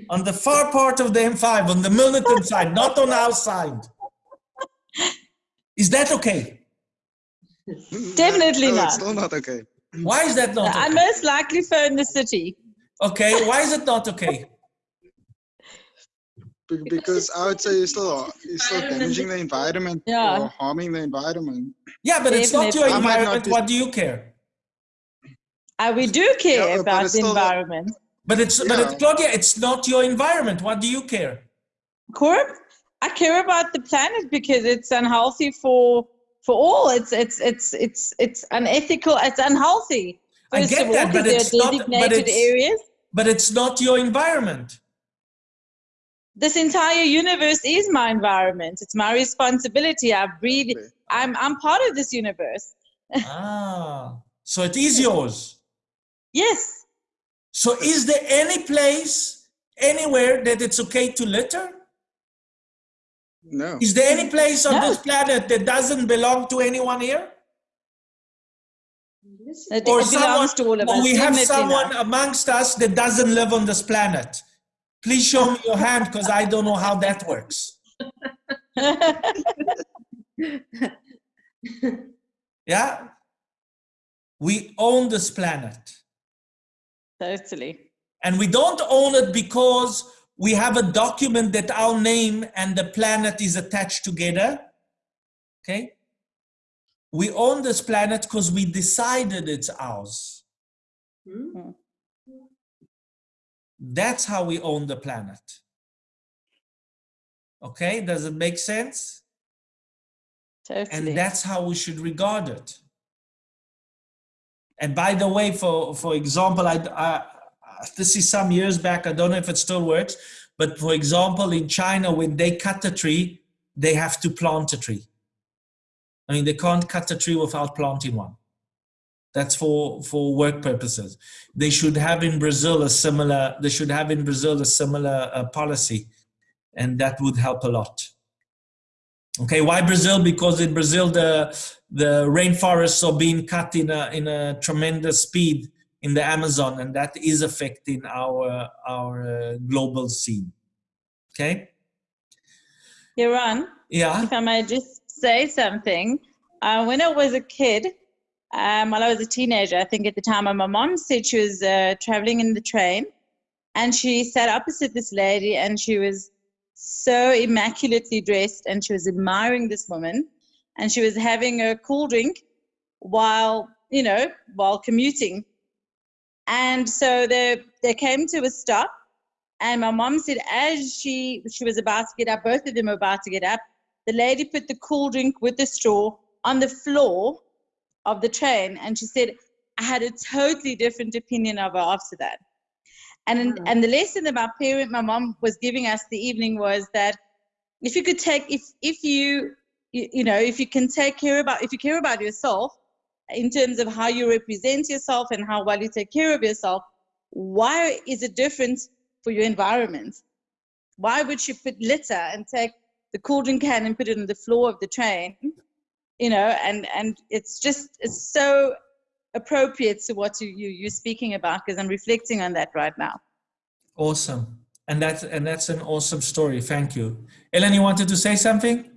on the far part of the M5, on the Milnerton side, not on our side. Is that okay? Definitely no, not. It's still not okay. Why is that not Okay? I okay? most likely phone the city. Okay, why is it not okay? Be- Because I would say you're still you're still damaging the environment Yeah. or harming the environment. Yeah, but it's not your Definitely. I might not environment. What do you care? Uh, we do care Yeah, about the still the- environment. But it's but it's Claudia, it's not your environment. What do you care? Corp, I care about the planet because it's unhealthy for for all. It's it's it's it's it's unethical. It's unhealthy. I get all, that, but 'cause it's there not- but it's- areas. But it's not your environment. This entire universe is my environment. It's my responsibility. I breathe. I'm I'm part of this universe. ah, so it is yours. Yes. So is there any place anywhere that it's okay to litter? No. Is there any place on No. this planet that doesn't belong to anyone here? It, Or it belongs to all of or us. we have Definitely someone not. amongst us that doesn't live on this planet. Please show me your hand because I don't know how that works. Yeah? We own this planet. totally. And we don't own it because we have a document that our name and the planet is attached together. Okay? We own this planet because we decided it's ours. Hmm? That's how we own the planet. Okay? Does it make sense? Totally. and that's how we should regard it and by the way for for example I, I this is some years back i don't know if it still works but for example in china when they cut a tree they have to plant a tree. I mean they can't cut a tree without planting one. That's for for work purposes. They should have in brazil a similar they should have in brazil a similar uh, policy and that would help a lot. Okay, why Brazil? Because in Brazil the the rainforests are being cut in a in a tremendous speed in the Amazon, and that is affecting our our uh, global scene. Okay. Iran, Yeah. if I may just say something. Uh, when I was a kid, um, while I was a teenager, I think at the time, my mom said she was uh, traveling in the train and she sat opposite this lady and she was so immaculately dressed and she was admiring this woman and she was having a cool drink while, you know, while commuting. And so they, they came to a stop. And my mom said as she she was about to get up, both of them were about to get up, the lady put the cool drink with the straw on the floor of the train. And she said i had a totally different opinion of her after that. And and hmm. the lesson that my parent my mom was giving us the evening was that if you could take if if you you, you know if you can take care about if you care about yourself in terms of how you represent yourself and how well you take care of yourself why is it different for your environment why would she put litter and take the cauldron can and put it on the floor of the train you know and and it's just it's so appropriate to what you, you you're speaking about because i'm reflecting on that right now Awesome. And that's and that's an awesome story. Thank you. Ellen, you wanted to say something?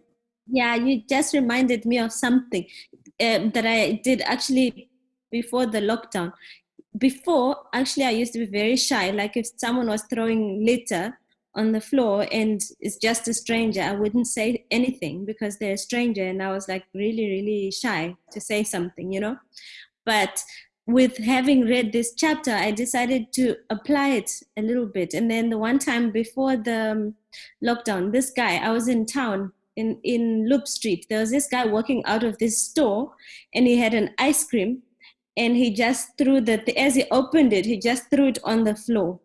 Yeah, you just reminded me of something um, that I did actually before the lockdown. Before, actually, I used to be very shy. Like if someone was throwing litter on the floor and it's just a stranger, I wouldn't say anything because they're a stranger, and I was like really, really shy to say something, you know. But with having read this chapter, I decided to apply it a little bit. And then the one time before the um, lockdown, this guy, I was in town in, in Loop Street. There was this guy walking out of this store and he had an ice cream and he just threw the, as he opened it, he just threw it on the floor.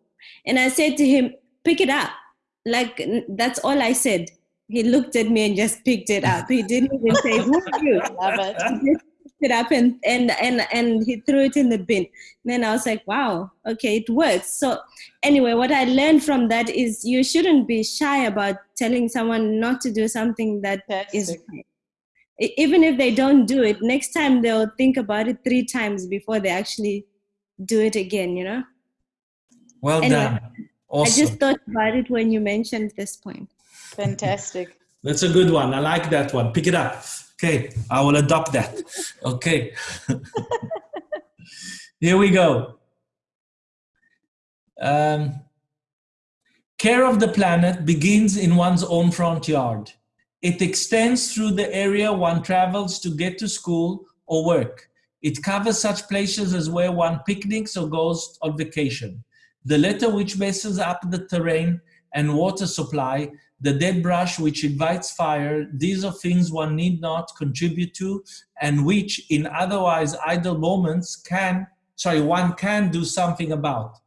And I said to him, pick it up. Like, that's all I said. He looked at me and just picked it up. He didn't even say, who are you? love it He just picked it up and, and, and, and he threw it in the bin. then I was like, wow, okay, it works. So anyway, what I learned from that is you shouldn't be shy about telling someone not to do something that is Fantastic. right. E- even if they don't do it, next time they'll think about it three times before they actually do it again, you know? Well Anyway, done. I just thought about it when you mentioned this point. fantastic That's a good one. I like that one. Pick it up. Okay, I will adopt that. Okay. Here we go. Um, care of the planet begins in one's own front yard. It extends through the area one travels to get to school or work. It covers such places as where one picnics or goes on vacation. The litter which messes up the terrain and water supply the dead brush which invites fire, these are things one need not contribute to and which in otherwise idle moments can, sorry, one can do something about.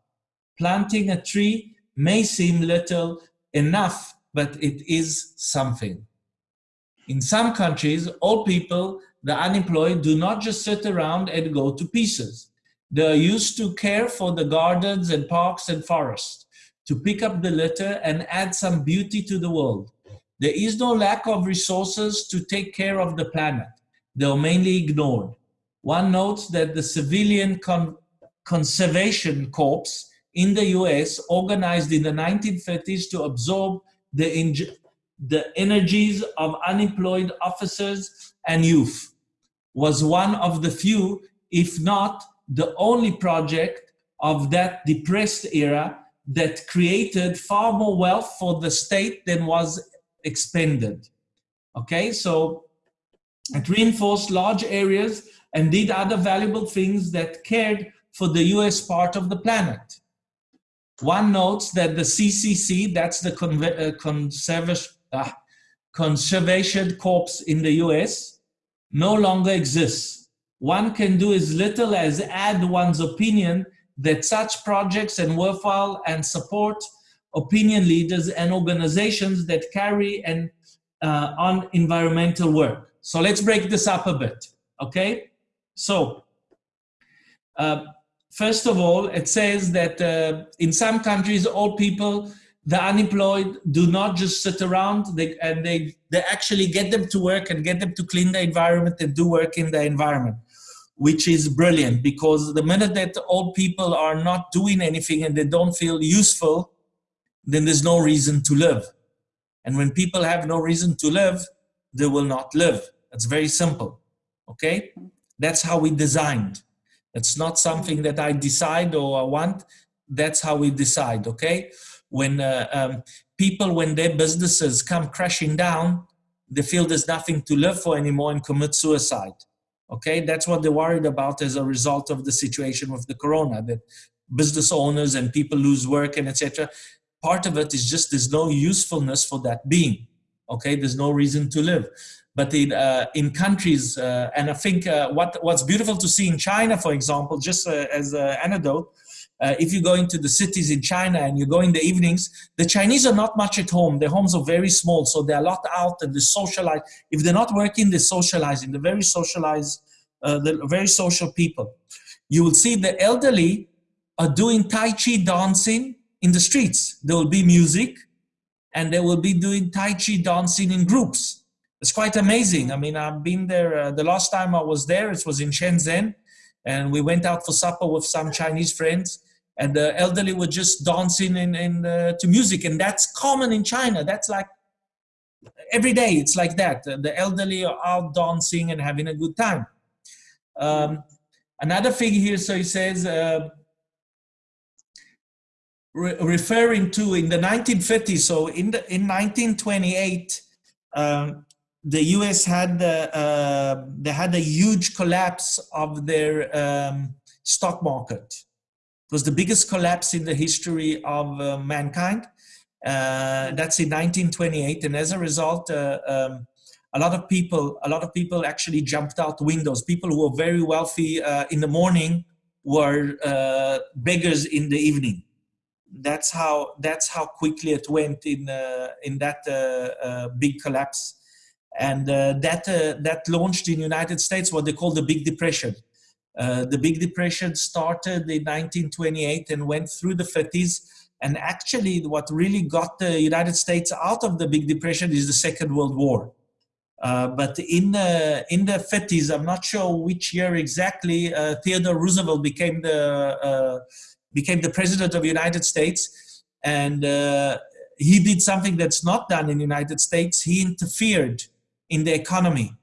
Planting a tree may seem little enough, but it is something. In some countries, old people, the unemployed, do not just sit around and go to pieces. They are used to care for the gardens and parks and forests to pick up the litter and add some beauty to the world. There is no lack of resources to take care of the planet. They are mainly ignored. One notes that the Civilian Con- Conservation Corps in the US organized in the 1930s to absorb the, the energies of unemployed officers and youth. Was one of the few, if not the only project of that depressed era that created far more wealth for the state than was expended. Okay, so it reinforced large areas and did other valuable things that cared for the US part of the planet. One notes that the CCC, that's the uh, Conservation, uh, Conservation Corps in the US, no longer exists. One can do as little as add one's opinion that such projects and worthwhile and support opinion leaders and organizations that carry and uh, on environmental work. So let's break this up a bit, okay? So, uh, first of all, it says that uh, in some countries, all people, the unemployed, do not just sit around, they, and they, they actually get them to work and get them to clean the environment and do work in the environment, which is brilliant because the minute that old people are not doing anything and they don't feel useful, then there's no reason to live. And when people have no reason to live, they will not live. It's very simple, okay? That's how we designed. It's not something that I decide or I want. That's how we decide, okay? When uh, um, people, when their businesses come crashing down, they feel there's nothing to live for anymore and commit suicide. Okay, that's what they're worried about as a result of the situation with the corona, that business owners and people lose work and etc part of it is just there's no usefulness for that being. Okay, there's no reason to live. But in, uh, in countries, uh, and I think uh, what, what's beautiful to see in China, for example, just uh, as an anecdote, uh, if you go into the cities in China and you go in the evenings, the Chinese are not much at home. Their homes are very small, so they're a lot out and they socialize. If they're not working, they're socializing. They're very socialized, uh, they're very social people. You will see the elderly are doing Tai Chi dancing in the streets. There will be music and they will be doing Tai Chi dancing in groups. It's quite amazing. I mean, I've been there, uh, the last time I was there, it was in Shenzhen and we went out for supper with some Chinese friends and the elderly were just dancing in, in, uh, to music and that's common in China. That's like every day it's like that. The elderly are out dancing and having a good time. Um, another thing here, so he says, uh, re referring to in the 1950s. So in the in 1928, um, the U.S. had the, uh, they had a huge collapse of their um, stock market. It was the biggest collapse in the history of uh, mankind. Uh, that's in 1928, and as a result, uh, um, a lot of people, a lot of people actually jumped out windows. People who were very wealthy uh, in the morning were uh, beggars in the evening that's how that's how quickly it went in uh, in that big collapse and that that launched in the united states what they call the big depression uh, the big depression started in 1928 and went through the 50s and actually what really got the united states out of the big depression is the second world war but in the in the 50s i'm not sure which year exactly theodore roosevelt became the became the president of the United States, and uh, he did something that's not done in the United States. He interfered in the economy.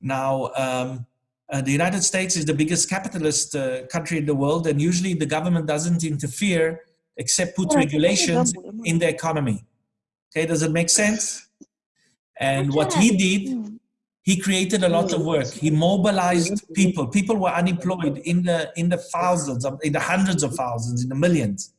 Now, um, uh, the United States is the biggest capitalist uh, country in the world, and usually the government doesn't interfere except put regulations in the economy. Okay, does it make sense? And what he did he created a lot of work. He mobilized people. People were unemployed in the in the thousands, of, in the hundreds of thousands, in the millions.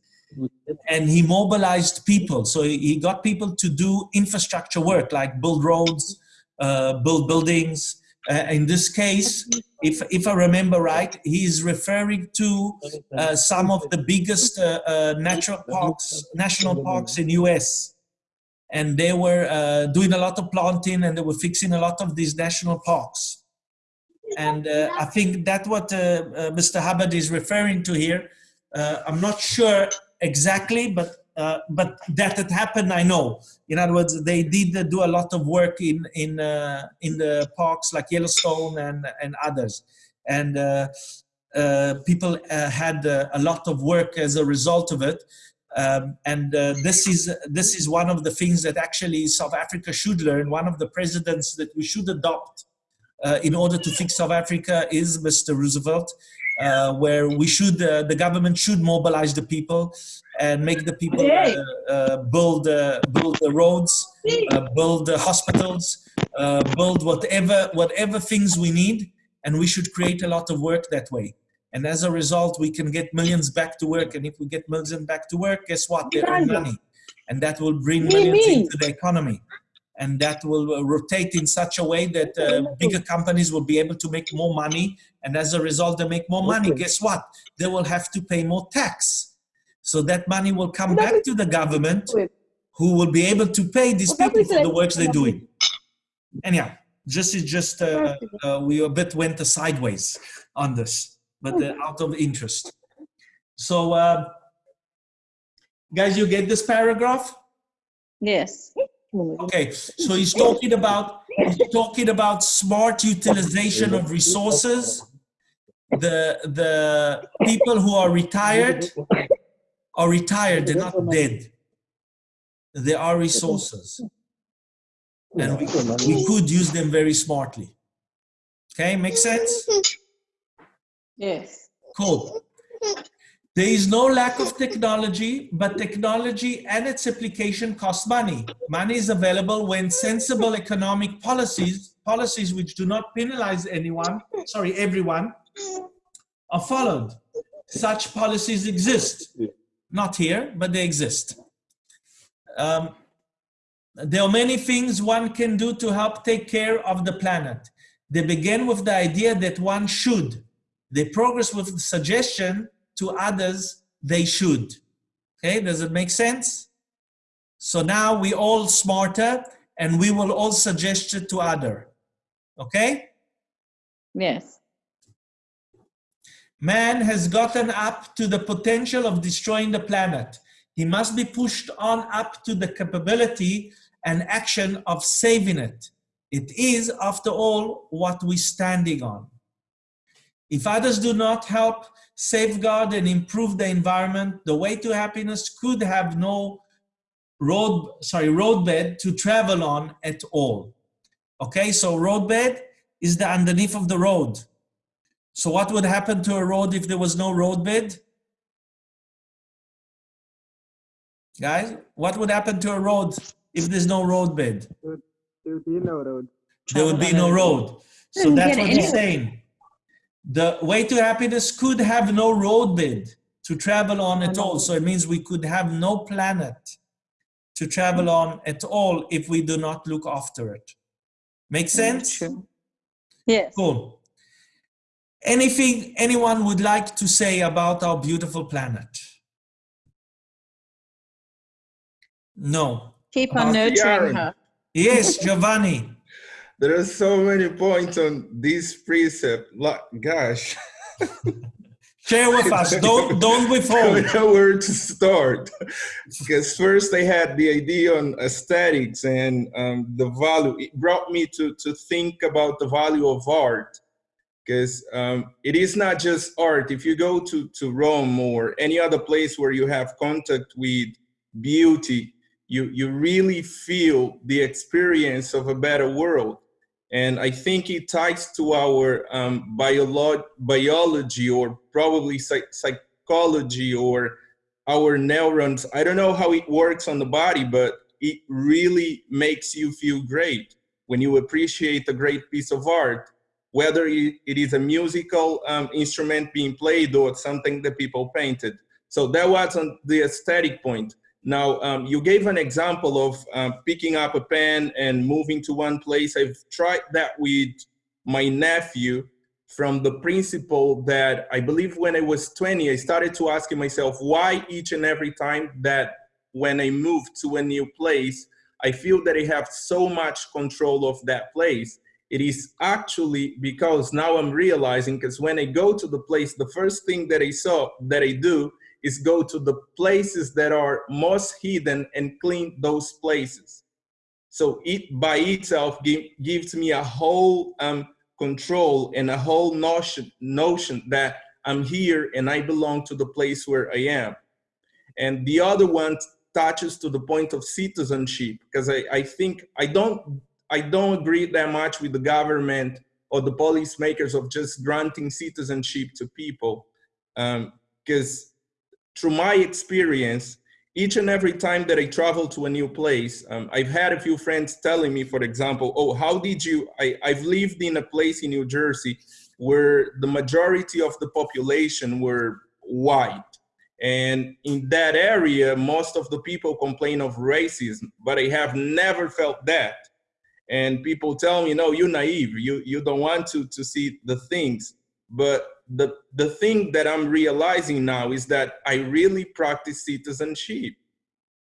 And he mobilized people. So he got people to do infrastructure work, like build roads, uh, build buildings. Uh, in this case, if if I remember right, he is referring to uh, some of the biggest uh, uh, natural parks, national parks in U.S and they were uh, doing a lot of planting and they were fixing a lot of these national parks. And uh, I think that's what Mr. Hubbard is referring to here. I'm not sure exactly, but uh, but that it happened, I know. In other words, they did do a lot of work in in in the parks like Yellowstone and and others, and people had a lot of work as a result of it. Um, and uh, this is this is one of the things that actually South Africa should learn. One of the presidents that we should adopt uh, in order to fix South Africa is Mr. Roosevelt, uh, where we should uh, the government should mobilize the people and make the people uh, uh, build uh, build the roads, uh, build the hospitals, uh, build whatever whatever things we need, and we should create a lot of work that way. And as a result, we can get millions back to work. And if we get millions back to work, guess what? They earn money, and that will bring millions into the economy. And that will rotate in such a way that uh, bigger companies will be able to make more money. And as a result, they make more money. Guess what? They will have to pay more tax. So that money will come back to the government who will be able to pay these people for the works they're doing. Anyhow, just is just uh, uh, we a bit went sideways on this, but uh, out of interest. So, uh, guys, you get this paragraph? Yes. Okay, so he's talking about he's talking about smart utilization of resources. The the people who are retired are retired, they're not dead. There are resources. And we, we could use them very smartly. Okay, make sense? Yes. Cool. There is no lack of technology, but technology and its application cost money. Money is available when sensible economic policies, policies which do not penalize anyone, sorry, everyone, are followed. Such policies exist. Not here, but they exist. Um, there are many things one can do to help take care of the planet. They begin with the idea that one should. They progress with the suggestion to others they should. Okay, does it make sense? So now we all smarter and we will all suggest it to other. Okay? Yes. Man has gotten up to the potential of destroying the planet. He must be pushed on up to the capability and action of saving it. It is, after all, what we're standing on. If others do not help safeguard and improve the environment, the way to happiness could have no road, sorry, roadbed to travel on at all. Okay, so roadbed is the underneath of the road. So what would happen to a road if there was no roadbed? Guys, what would happen to a road if there's no roadbed? There would be no road. There would be no road. So that's what he's anywhere. saying. The way to happiness could have no roadbed to travel on at all. So it means we could have no planet to travel on at all if we do not look after it. Make sense? True. Yes. Cool. Anything anyone would like to say about our beautiful planet? No. Keep on About nurturing her. Yes, Giovanni. There are so many points on this precept. Like, gosh, Share with us. Don't don't I don't withhold. know where to start. Because first I had the idea on aesthetics and um, the value. It brought me to to think about the value of art. Because um, it is not just art. If you go to to Rome or any other place where you have contact with beauty, you you really feel the experience of a better world. And I think it ties to our um, biolo- biology or probably psych- psychology or our neurons. I don't know how it works on the body, but it really makes you feel great when you appreciate a great piece of art, whether it is a musical um, instrument being played or something that people painted. So that was on the aesthetic point. Now, um, you gave an example of um, picking up a pen and moving to one place. I've tried that with my nephew from the principle that I believe when I was 20, I started to asking myself why each and every time that when I move to a new place, I feel that I have so much control of that place. It is actually because now I'm realizing because when I go to the place, the first thing that I saw that I do is go to the places that are most hidden and clean those places. So it by itself give, gives me a whole um, control and a whole notion notion that I'm here and I belong to the place where I am. and the other one touches to the point of citizenship because I, I think I don't I don't agree that much with the government or the policymakers of just granting citizenship to people because through my experience each and every time that I travel to a new place, um, I've had a few friends telling me, for example, oh, how did you, I, I've lived in a place in New Jersey where the majority of the population were white. And in that area, most of the people complain of racism, but I have never felt that. And people tell me, no, you're naive. You, you don't want to, to see the things. But the, the thing that I'm realizing now is that I really practice citizenship.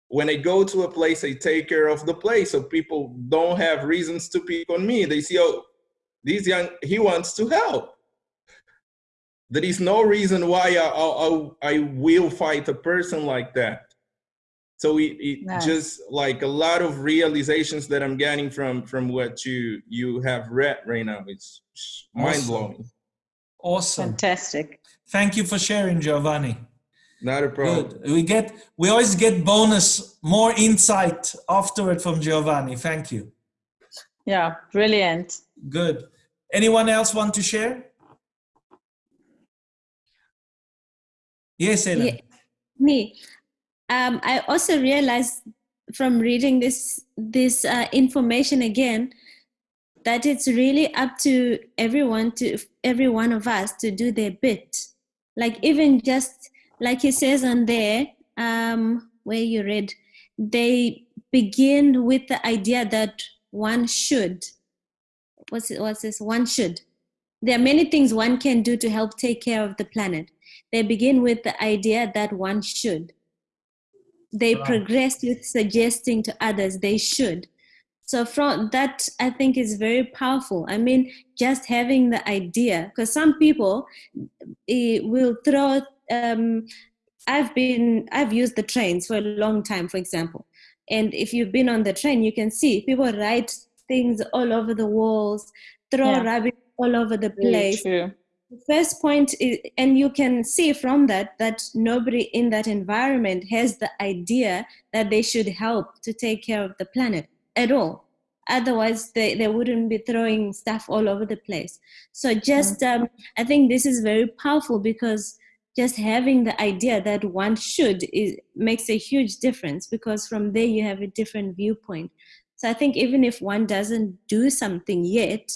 When I go to a place, I take care of the place so people don't have reasons to pick on me. They see, oh, this young, he wants to help. There is no reason why I, I, I will fight a person like that. So it, it Nice. just like a lot of realizations that I'm getting from from what you you have read right now. It's mind blowing. Awesome. Fantastic. Thank you for sharing, Giovanni. Not a problem. Good. We get we always get bonus more insight afterward from Giovanni. Thank you. Yeah, brilliant. Good. Anyone else want to share? Yes, Ellen. Yeah, me. Um, I also realized from reading this this uh, information again that it's really up to everyone to every one of us to do their bit. Like even just like he says on there, um, where you read, they begin with the idea that one should. What's it, what's this? One should. There are many things one can do to help take care of the planet. They begin with the idea that one should. They Wow. progress with suggesting to others they should. So from that, I think is very powerful. I mean, just having the idea, because some people eh, will throw. Um, I've been, I've used the trains for a long time, for example, and if you've been on the train, you can see people write things all over the walls, throw Yeah. rubbish all over the place true. the first point is, and you can see from that that nobody in that environment has the idea that they should help to take care of the planet at all otherwise they, they wouldn't be throwing stuff all over the place so just um, i think this is very powerful because just having the idea that one should is, makes a huge difference because from there you have a different viewpoint so i think even if one doesn't do something yet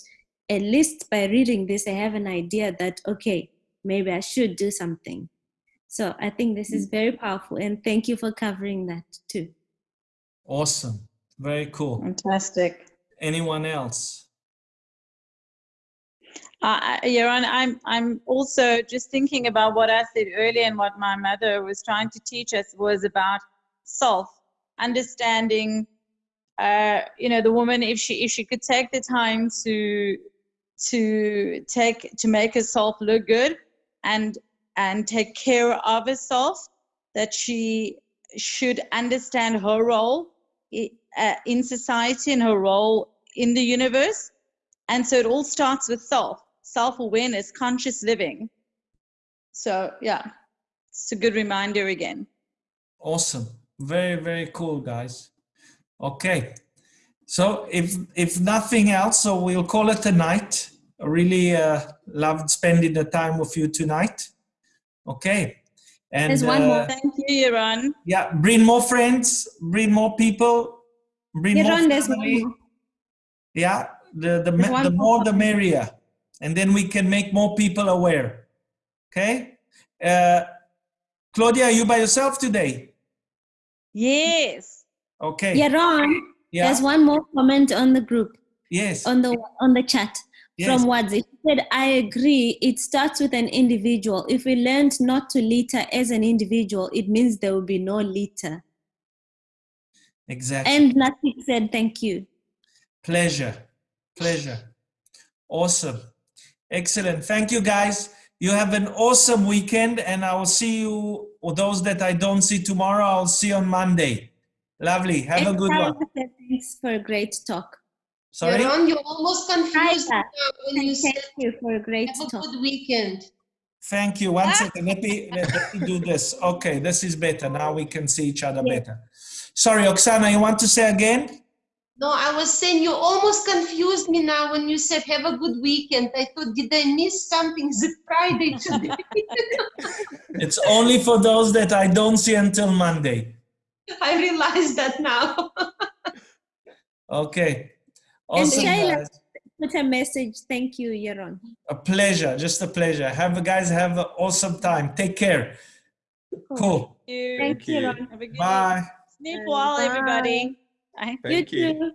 at least by reading this, I have an idea that, okay, maybe I should do something. So I think this is very powerful. And thank you for covering that too. Awesome. Very cool. Fantastic. Anyone else? Uh, Yaron, I'm I'm also just thinking about what I said earlier and what my mother was trying to teach us was about self understanding. Uh, you know, the woman if she if she could take the time to to take to make herself look good and and take care of herself, that she should understand her role uh, in society and her role in the universe and so it all starts with self, self awareness, conscious living. So, yeah, it's a good reminder again. Awesome. Very, very cool, guys. Okay. So if if nothing else, so we'll call it a night. I really uh, loved spending the time with you tonight. Okay. And There's one more. Thank you, Yaron. yeah, bring more friends, bring more people, bring more Yaron, there's one family. more. Yeah, the the, the more more the merrier, and then we can make more people aware. Okay, uh, Claudia, are you by yourself today? Yes. Okay. Yaron, Yeah. there's one more comment on the group, Yes. on the on the chat yes. from Wads. It said, I agree, it starts with an individual. If we learned not to litter as an individual, it means there will be no litter. exactly. And Natik said, thank you. Pleasure. Pleasure. Awesome. Excellent. Thank you, guys. You have an awesome weekend, and I will see you, or those that I don't see tomorrow, I'll see you on Monday. Lovely. Have a good one. Thanks for a great talk. Sorry? Yaron, you almost confused Tyler, when you Thank said you for a great have a good weekend. Thank you. One ah. second. Let me, let, let me do this. Okay, this is better. Now we can see each other Yeah. better. Sorry, Oksana, you want to say again? No, I was saying you almost confused me now when you said have a good weekend. I thought, did I miss something? Is it Friday today? It's only for those that I don't see until Monday. I realize that now. Okay. And Awesome, Shayla- guys. Put a message. Thank you, Yaron. A pleasure. Just a pleasure. Have a guys have an awesome time. Take care. Cool. you. Thank you, you. Yaron. Have a good Bye. Sleep well, everybody. Bye. You Thank you. too.